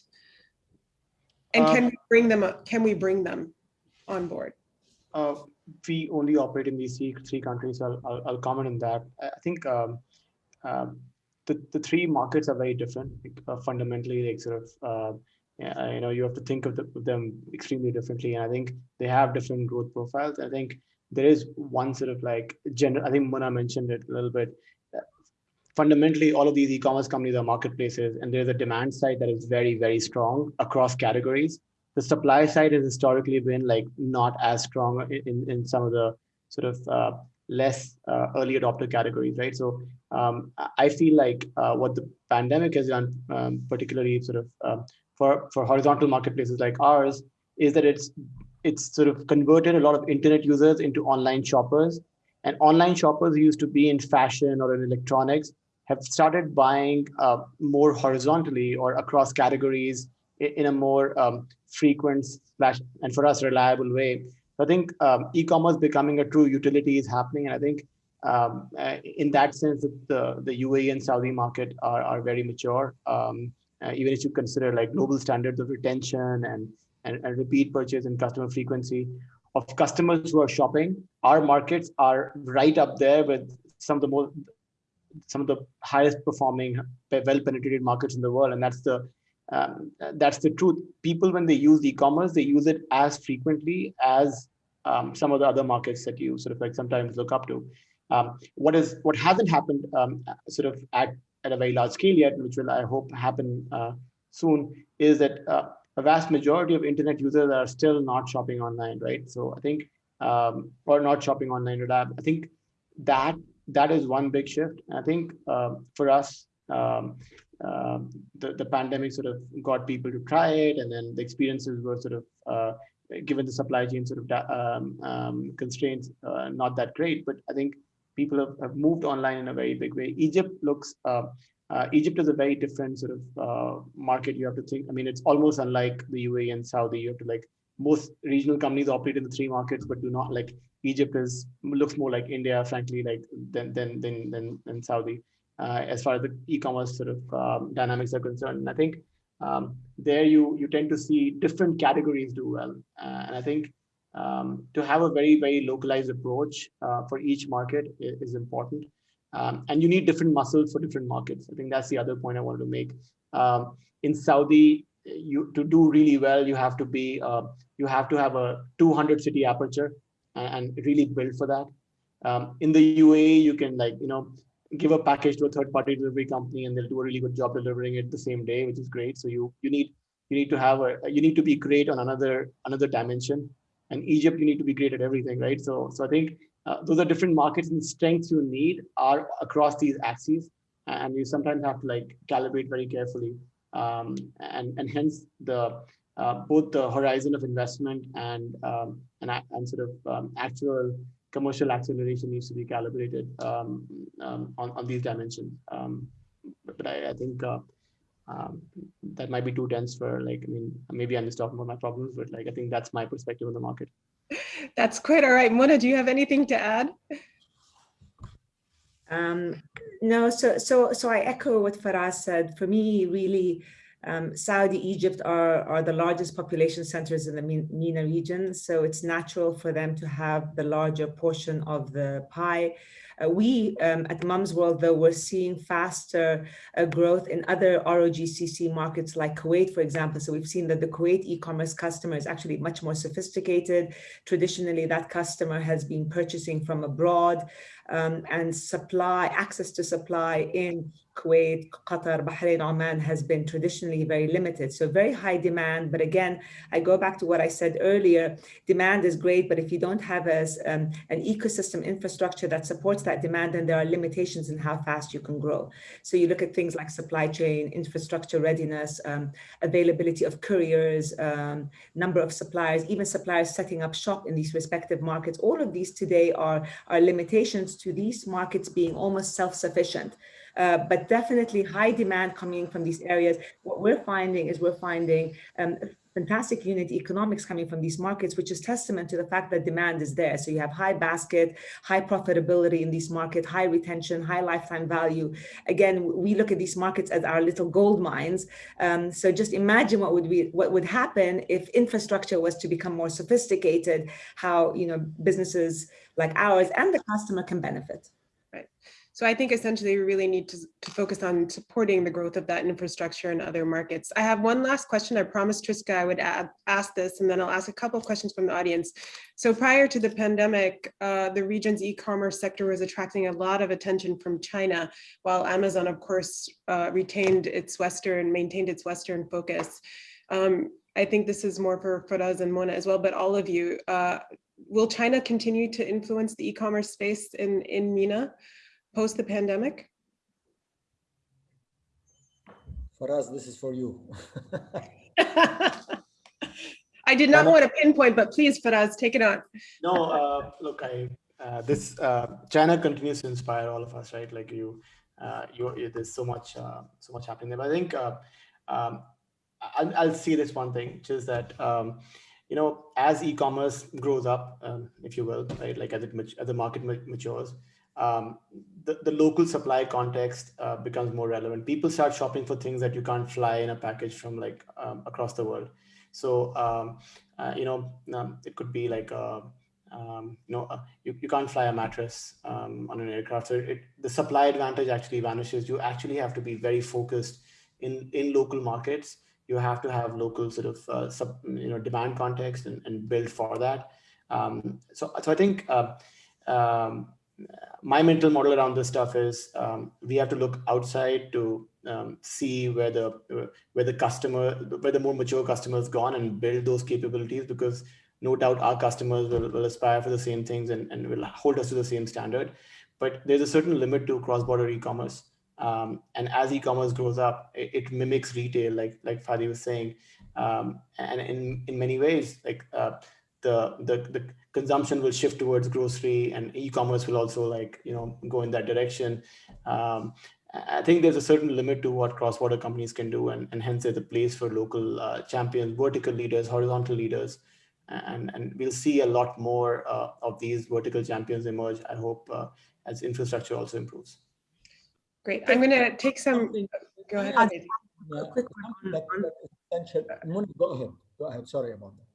And uh, can we bring them? Can we bring them on board? Uh, we only operate in these three, countries. I'll, I'll, I'll, comment on that. I think um, um, the the three markets are very different. Uh, fundamentally, like sort of yeah, you know, you have to think of, the, them extremely differently. And I think they have different growth profiles. I think there is one sort of like general I think Mona mentioned it a little bit. Fundamentally, all of these e-commerce companies are marketplaces and there's a demand side that is very, very strong across categories. The supply side has historically been like not as strong in, in some of the sort of uh, less uh, early adopter categories, right? So um, I feel like uh, what the pandemic has done, um, particularly sort of um, for, for horizontal marketplaces like ours is that it's it's sort of converted a lot of internet users into online shoppers. And online shoppers who used to be in fashion or in electronics have started buying uh, more horizontally or across categories in, in a more um, frequent slash and for us reliable way. So I think um, e-commerce becoming a true utility is happening, and I think um, uh, in that sense, the the UAE and Saudi market are are very mature. Um, uh, even if you consider like global standards of retention and, and, and repeat purchase and customer frequency of customers who are shopping, our markets are right up there with some of the most some of the highest performing well penetrated markets in the world. And that's the um, that's the truth. People when they use e-commerce they use it as frequently as um, some of the other markets that you sort of like sometimes look up to um, what is what hasn't happened um, sort of at at a very large scale yet, which will, I hope, happen uh, soon, is that uh, a vast majority of internet users are still not shopping online, right? So I think, um, or not shopping online with app. I think that that is one big shift. I think uh, for us, um, uh, the, the pandemic sort of got people to try it and then the experiences were sort of uh, given the supply chain sort of um, um, constraints, uh, not that great. But I think people have, have, moved online in a very big way. Egypt looks, uh, uh, Egypt is a very different sort of uh, market. You have to think, I mean, it's almost unlike the UAE and Saudi. You have to like, most regional companies operate in the three markets, but do not like Egypt is looks more like India, frankly, like than than than than, than Saudi, uh, as far as the e-commerce sort of um, dynamics are concerned. And I think um, there you you tend to see different categories do well, uh, and I think um, to have a very very localized approach uh, for each market is, important, um, and you need different muscles for different markets. I think that's the other point I wanted to make. Um, in Saudi, you to do really well, you have to be uh, you have to have a 200 city aperture and, and really build for that. Um, in the UAE, you can like, you know, give a package to a third party delivery company and they'll do a really good job delivering it the same day, which is great. So you you need you need to have a you need to be great on another another dimension. And Egypt, you need to be great at everything, right? So so I think uh, those are different markets and strengths you need are across these axes, and you sometimes have to like calibrate very carefully. Um, and and hence the uh, both the horizon of investment and um, and, and sort of um, actual commercial acceleration needs to be calibrated um, um on, on these dimensions. Um, but, but I, I think uh, um, that might be too dense for like, I mean, maybe I'm just talking about my problems, but like, I think that's my perspective on the market. That's quite all right. Mona, do you have anything to add? Um, no, so so so I echo what Faraz said. For me, really, um, Saudi, Egypt are, are the largest population centers in the MENA region, so it's natural for them to have the larger portion of the pie. Uh, we um, at Mumzworld, though, we're seeing faster uh, growth in other ROGCC markets like Kuwait, for example. So we've seen that the Kuwait e-commerce customer is actually much more sophisticated. Traditionally, that customer has been purchasing from abroad um, and supply, access to supply in Kuwait, Qatar, Bahrain, Oman has been traditionally very limited. So very high demand. But again, I go back to what I said earlier, demand is great, but if you don't have a, um, an ecosystem infrastructure that supports that demand, and there are limitations in how fast you can grow. So you look at things like supply chain, infrastructure readiness, um, availability of couriers, um, number of suppliers, even suppliers setting up shop in these respective markets. All of these today are, are limitations to these markets being almost self-sufficient. Uh, but definitely high demand coming from these areas. What we're finding is we're finding um, fantastic unit economics coming from these markets, which is testament to the fact that demand is there. So you have high basket, high profitability in these markets, high retention, high lifetime value. Again, we look at these markets as our little gold mines. Um, so just imagine what would be what would happen if infrastructure was to become more sophisticated, how you know businesses like ours and the customer can benefit. So I think essentially we really need to, to focus on supporting the growth of that infrastructure in other markets. I have one last question. I promised Triska I would add, ask this and then I'll ask a couple of questions from the audience. So prior to the pandemic, uh, the region's e-commerce sector was attracting a lot of attention from China, while Amazon, of course, uh, retained its Western, maintained its Western focus. Um, I think this is more for Faraz and Mona as well, but all of you, uh, will China continue to influence the e-commerce space in, in MENA? Post the pandemic? Faraz, this is for you. <laughs> I did not want to pinpoint, but please, Faraz, take it on. No, uh, look, I uh, this uh, China continues to inspire all of us, right? Like you, uh, you, you there's so much, uh, so much happening there. But I think uh, um, I'll, I'll see this one thing, which is that um, you know, as e-commerce grows up, um, if you will, right, like as it as the market matures, um, the, the local supply context uh, becomes more relevant. People start shopping for things that you can't fly in a package from like um, across the world. So, um, uh, you know, um, it could be like, a, uh, um, you know, uh, you, you can't fly a mattress um, on an aircraft. So it, the supply advantage actually vanishes. You actually have to be very focused in, in local markets. You have to have local sort of, uh, sub, you know, demand context and, and build for that. so, so I think, uh, um, my mental model around this stuff is um, we have to look outside to um, see where the where the customer where the more mature customers gone and build those capabilities because no doubt our customers will, will aspire for the same things and, and will hold us to the same standard. But there's a certain limit to cross-border e-commerce. Um, and as e-commerce grows up it, it, mimics retail like like Fadi was saying. Um, and in, in many ways, like uh, the, the, the consumption will shift towards grocery and e-commerce will also like, you know, go in that direction. Um, I think there's a certain limit to what cross-border companies can do, and, and hence there's a place for local uh, champions, vertical leaders, horizontal leaders, and, and we'll see a lot more uh, of these vertical champions emerge, I hope, uh, as infrastructure also improves. Great. I'm going to take some. Go ahead. Yeah, quick something that- that is Go ahead, go ahead, sorry about that.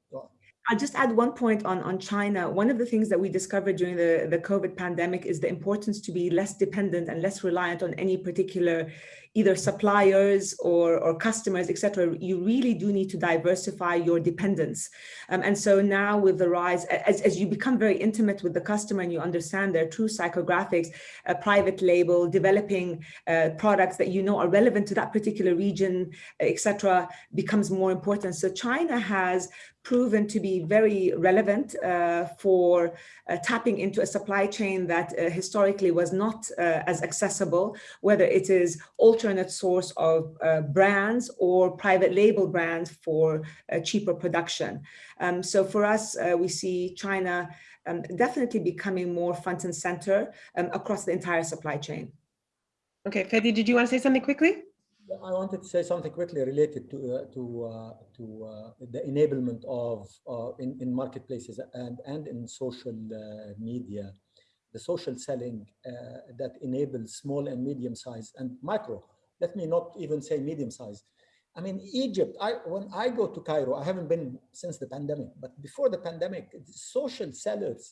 I'll just add one point on, on China. One of the things that we discovered during the, the COVID pandemic is the importance to be less dependent and less reliant on any particular either suppliers or, or customers, et cetera. You really do need to diversify your dependence. Um, and so now with the rise, as, as you become very intimate with the customer and you understand their true psychographics, a private label, developing uh, products that you know are relevant to that particular region, et cetera, becomes more important. So China has proven to be very relevant uh, for uh, tapping into a supply chain that uh, historically was not uh, as accessible, whether it is alternate source of uh, brands or private label brands for uh, cheaper production. Um, so for us, we see China um, definitely becoming more front and center um, across the entire supply chain. Okay, Fadi, did you want to say something quickly? I wanted to say something quickly related to uh, to uh, to uh, the enablement of uh, in in marketplaces and and in social uh, media, the social selling uh, that enables small and medium sized and micro. Let me not even say medium size. I mean, Egypt. I when I go to Cairo, I haven't been since the pandemic, but before the pandemic, social sellers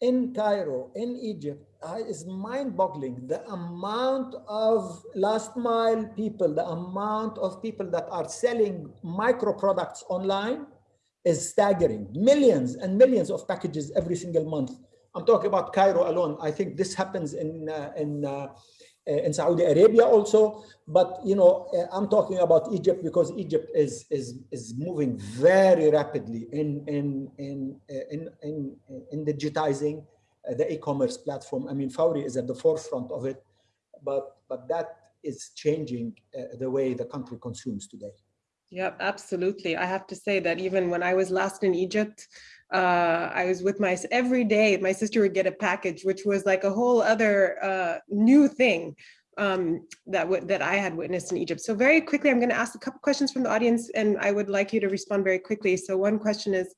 in Cairo, in Egypt, is mind-boggling. The amount of last mile people, the amount of people that are selling micro products online is staggering. Millions and millions of packages every single month. I'm talking about Cairo alone. I think this happens in uh, in uh, Uh, in Saudi Arabia also, but you know, uh, I'm talking about Egypt because Egypt is is is moving very rapidly in in in uh, in in, in digitizing the e-commerce platform. I mean, Fawry is at the forefront of it, but but that is changing uh, the way the country consumes today. Yep, absolutely. I have to say that even when I was last in Egypt, uh, I was with my, every day my sister would get a package, which was like a whole other uh, new thing um, that, that I had witnessed in Egypt. So very quickly, I'm gonna ask a couple questions from the audience and I would like you to respond very quickly. So one question is,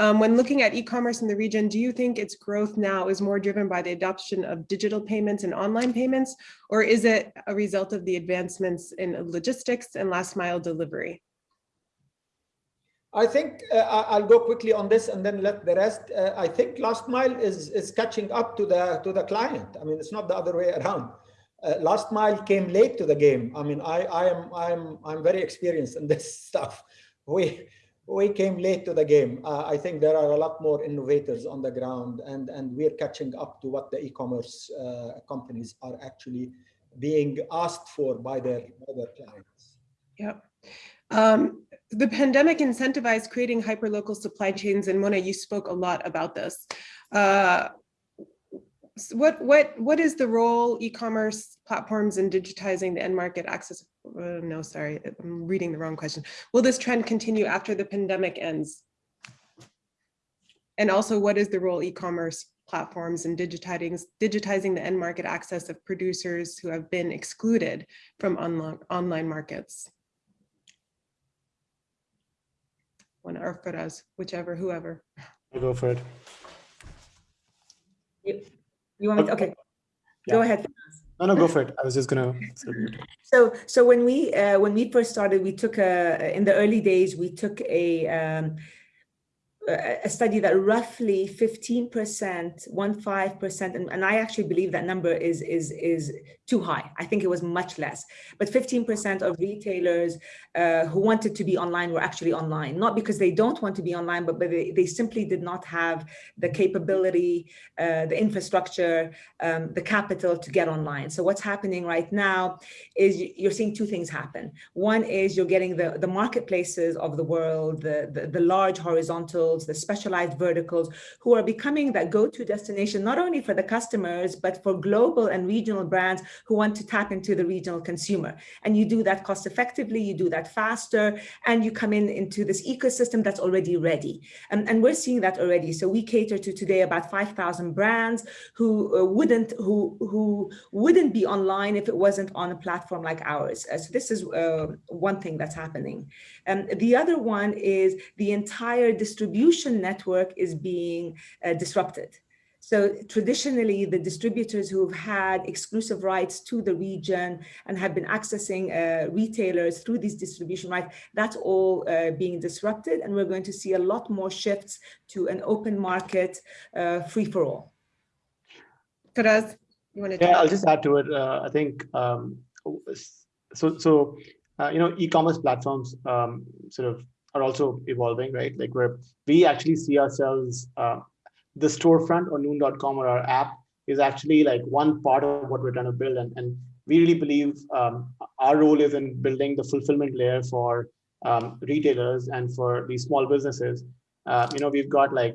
um, when looking at e-commerce in the region, do you think its growth now is more driven by the adoption of digital payments and online payments, or is it a result of the advancements in logistics and last mile delivery? I think uh, I'll go quickly on this and then let the rest. Uh, I think last mile is is catching up to the to the client. I mean, it's not the other way around. Uh, last mile came late to the game. I mean, I I am I'm I'm very experienced in this <laughs> stuff. We we came late to the game. Uh, I think there are a lot more innovators on the ground, and and we're catching up to what the e-commerce uh, companies are actually being asked for by their by their clients. Yep. Um, the pandemic incentivized creating hyperlocal supply chains, and Mona, you spoke a lot about this. Uh, what what what is the role e-commerce platforms in digitizing the end market access? Uh, no, sorry, I'm reading the wrong question. Will this trend continue after the pandemic ends? And also, what is the role e-commerce platforms in digitizing digitizing the end market access of producers who have been excluded from online online markets? One or Faraz, whichever, whoever. I'll go for it. You, you want me to, okay, Yeah. go ahead. No, no, go for it. I was just gonna. So, so when we uh, when we first started, we took a in the early days we took a um, a a study that roughly 15%, one five percent, and, and I actually believe that number is, is, is too high. I think it was much less, but 15% of retailers uh, who wanted to be online were actually online, not because they don't want to be online, but, but they, they simply did not have the capability, uh, the infrastructure, um, the capital to get online. So what's happening right now is you're seeing two things happen. One is you're getting the, the marketplaces of the world, the, the, the large horizontals, the specialized verticals who are becoming that go-to destination, not only for the customers, but for global and regional brands who want to tap into the regional consumer. And you do that cost effectively, you do that faster, and you come in into this ecosystem that's already ready. And, and we're seeing that already. So we cater to today about 5,000 brands who uh, wouldn't who who wouldn't be online if it wasn't on a platform like ours. Uh, so this is uh, one thing that's happening. And um, the other one is the entire distribution network is being uh, disrupted. So traditionally, the distributors who've had exclusive rights to the region and have been accessing uh, retailers through these distribution rights, that's all uh, being disrupted. And we're going to see a lot more shifts to an open market, uh, free for all. Faraz, you want to? Yeah, I'll just add to it. Uh, I think um, so. So uh, you know, e-commerce platforms um, sort of are also evolving, right? Like where we actually see ourselves, uh, the storefront or noon.com or our app is actually like one part of what we're trying to build. And, and we really believe um, our role is in building the fulfillment layer for um, retailers and for these small businesses. Uh, you know, we've got like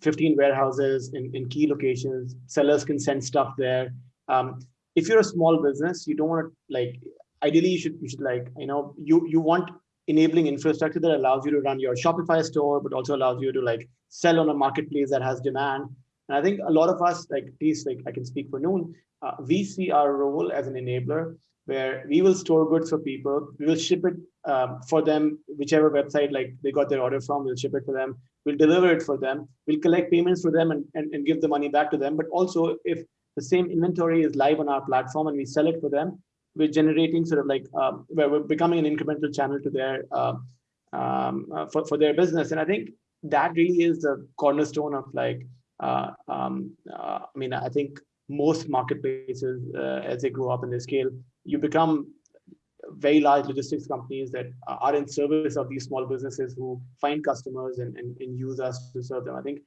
15 warehouses in, in key locations. Sellers can send stuff there. Um, if you're a small business, you don't want to like, ideally you should, you should like, you know, you, you want enabling infrastructure that allows you to run your Shopify store, but also allows you to like sell on a marketplace that has demand. And I think a lot of us, like at least like I can speak for Noon, uh, we see our role as an enabler where we will store goods for people, we will ship it um, for them, whichever website like they got their order from, we'll ship it for them, we'll deliver it for them, we'll collect payments for them and, and, and give the money back to them. But also if the same inventory is live on our platform and we sell it for them, we're generating sort of like um, where we're becoming an incremental channel to their uh, um, uh, for, for their business. And I think that really is the cornerstone of like, uh, um, uh, I mean, I think most marketplaces, uh, as they grow up in their scale, you become very large logistics companies that are in service of these small businesses who find customers and, and, and use us to serve them. I think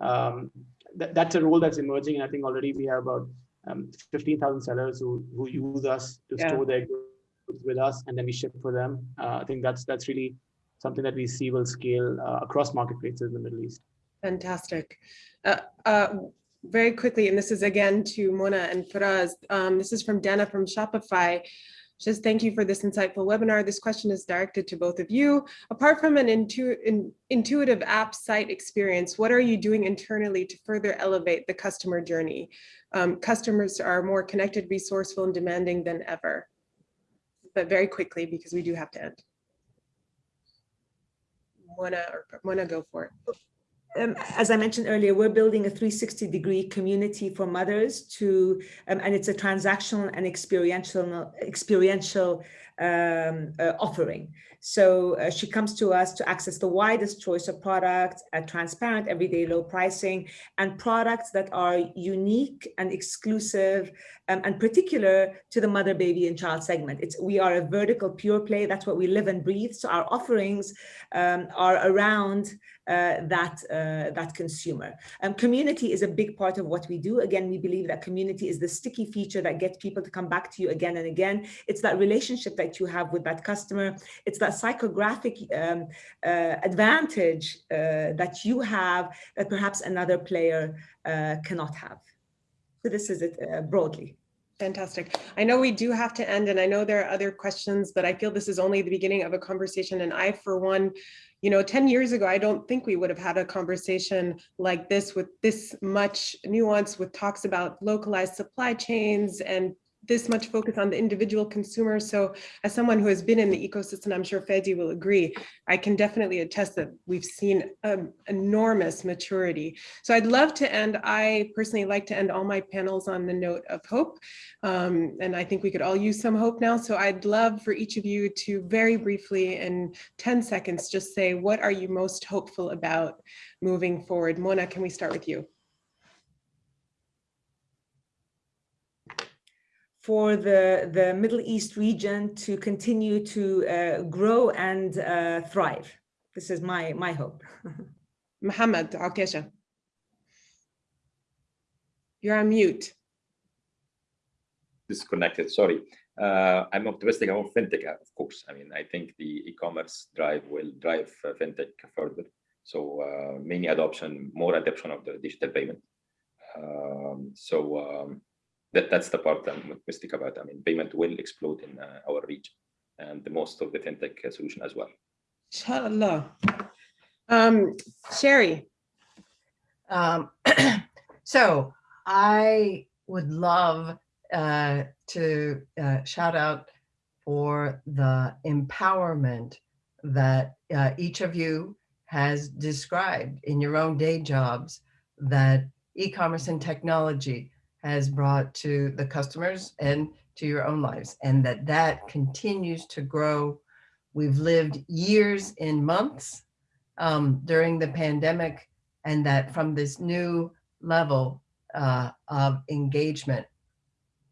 um, th that's a role that's emerging. And I think already we have about um, 15,000 sellers who, who use us to yeah. store their goods with us and then we ship for them. Uh, I think that's that's really something that we see will scale uh, across marketplaces in the Middle East. Fantastic. Uh, uh very quickly, and this is again to Mona and Faraz, um, this is from Dana from Shopify. Just thank you for this insightful webinar. This question is directed to both of you. Apart from an intu in, intuitive app site experience, what are you doing internally to further elevate the customer journey? Um, customers are more connected, resourceful, and demanding than ever. But very quickly, because we do have to end. Wanna, or wanna go for it um, as I mentioned earlier, we're building a 360 degree community for mothers to, um, and it's a transactional and experiential, experiential um, uh, offering. So uh, she comes to us to access the widest choice of products at transparent, everyday low pricing and products that are unique and exclusive um, and particular to the mother, baby and child segment. It's We are a vertical pure play. That's what we live and breathe. So our offerings um, are around uh, that uh, that consumer. Um, community is a big part of what we do. Again, we believe that community is the sticky feature that gets people to come back to you again and again. It's that relationship that you have with that customer. It's that psychographic um, uh, advantage uh, that you have that perhaps another player uh, cannot have. So this is it uh, broadly. Fantastic. I know we do have to end and I know there are other questions, but I feel this is only the beginning of a conversation. And I, for one, you know, 10 years ago, I don't think we would have had a conversation like this with this much nuance with talks about localized supply chains and this much focus on the individual consumer. So as someone who has been in the ecosystem, I'm sure Fadi will agree, I can definitely attest that we've seen um, enormous maturity. So I'd love to end, I personally like to end all my panels on the note of hope. Um, and I think we could all use some hope now. So I'd love for each of you to very briefly in 10 seconds, just say, what are you most hopeful about moving forward? Mona, can we start with you? For the, the Middle East region to continue to uh, grow and uh, thrive. This is my, my hope. <laughs> Mohammed Okasha. You're on mute. Disconnected, sorry. Uh, I'm optimistic about fintech, of course. I mean, I think the e-commerce drive will drive uh, fintech further. So uh, many adoption, more adoption of the digital payment. Um, so um, that, that's the part I'm optimistic about. I mean, payment will explode in uh, our region and the most of the fintech uh, solution as well. Inshallah. Um, Shari, Um, <clears throat> so I would love uh, to uh, shout out for the empowerment that uh, each of you has described in your own day jobs that e-commerce and technology has brought to the customers and to your own lives and that that continues to grow. We've lived years in months um, during the pandemic and that from this new level uh, of engagement,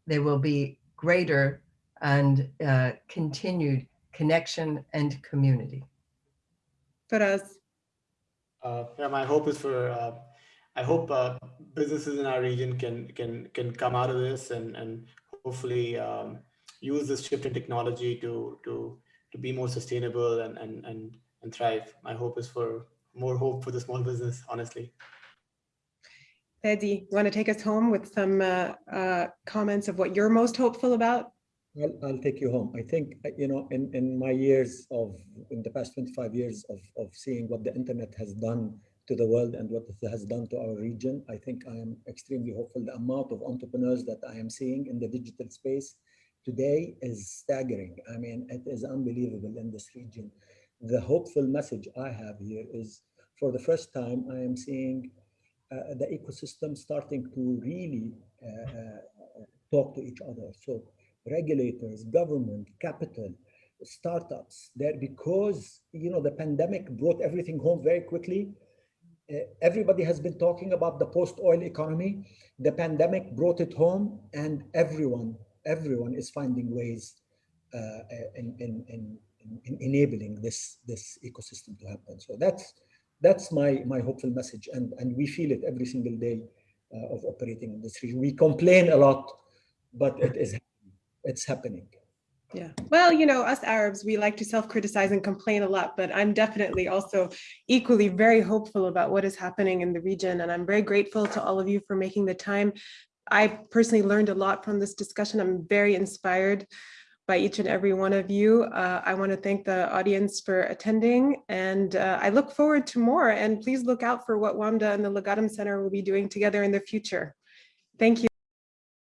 there will be greater and uh, continued connection and community. Faraz, Uh, yeah, my hope is for, uh, I hope uh, businesses in our region can can can come out of this and and hopefully um, use this shift in technology to to to be more sustainable and and and and thrive. My hope is for more hope for the small business, honestly. Eddie, want to take us home with some uh, uh, comments of what you're most hopeful about? I'll, I'll take you home. I think, uh, you know, in, in my years of, in the past 25 years of, of seeing what the internet has done to the world and what it has done to our region, I think I am extremely hopeful. The amount of entrepreneurs that I am seeing in the digital space today is staggering. I mean, it is unbelievable in this region. The hopeful message I have here is for the first time, I am seeing uh, the ecosystem starting to really uh, uh, talk to each other. So regulators, government, capital, startups, there because you know the pandemic brought everything home very quickly. Uh, everybody has been talking about the post-oil economy. The pandemic brought it home, and everyone, everyone is finding ways uh, in, in, in, in enabling this this ecosystem to happen. So that's that's my my hopeful message, and and we feel it every single day uh, of operating in this region. We complain a lot, but it is it's happening. Yeah, well, you know, us Arabs, we like to self-criticize and complain a lot, but I'm definitely also equally very hopeful about what is happening in the region. And I'm very grateful to all of you for making the time. I personally learned a lot from this discussion. I'm very inspired by each and every one of you. Uh, I want to thank the audience for attending and uh, I look forward to more and please look out for what WAMDA and the Legatum Center will be doing together in the future. Thank you.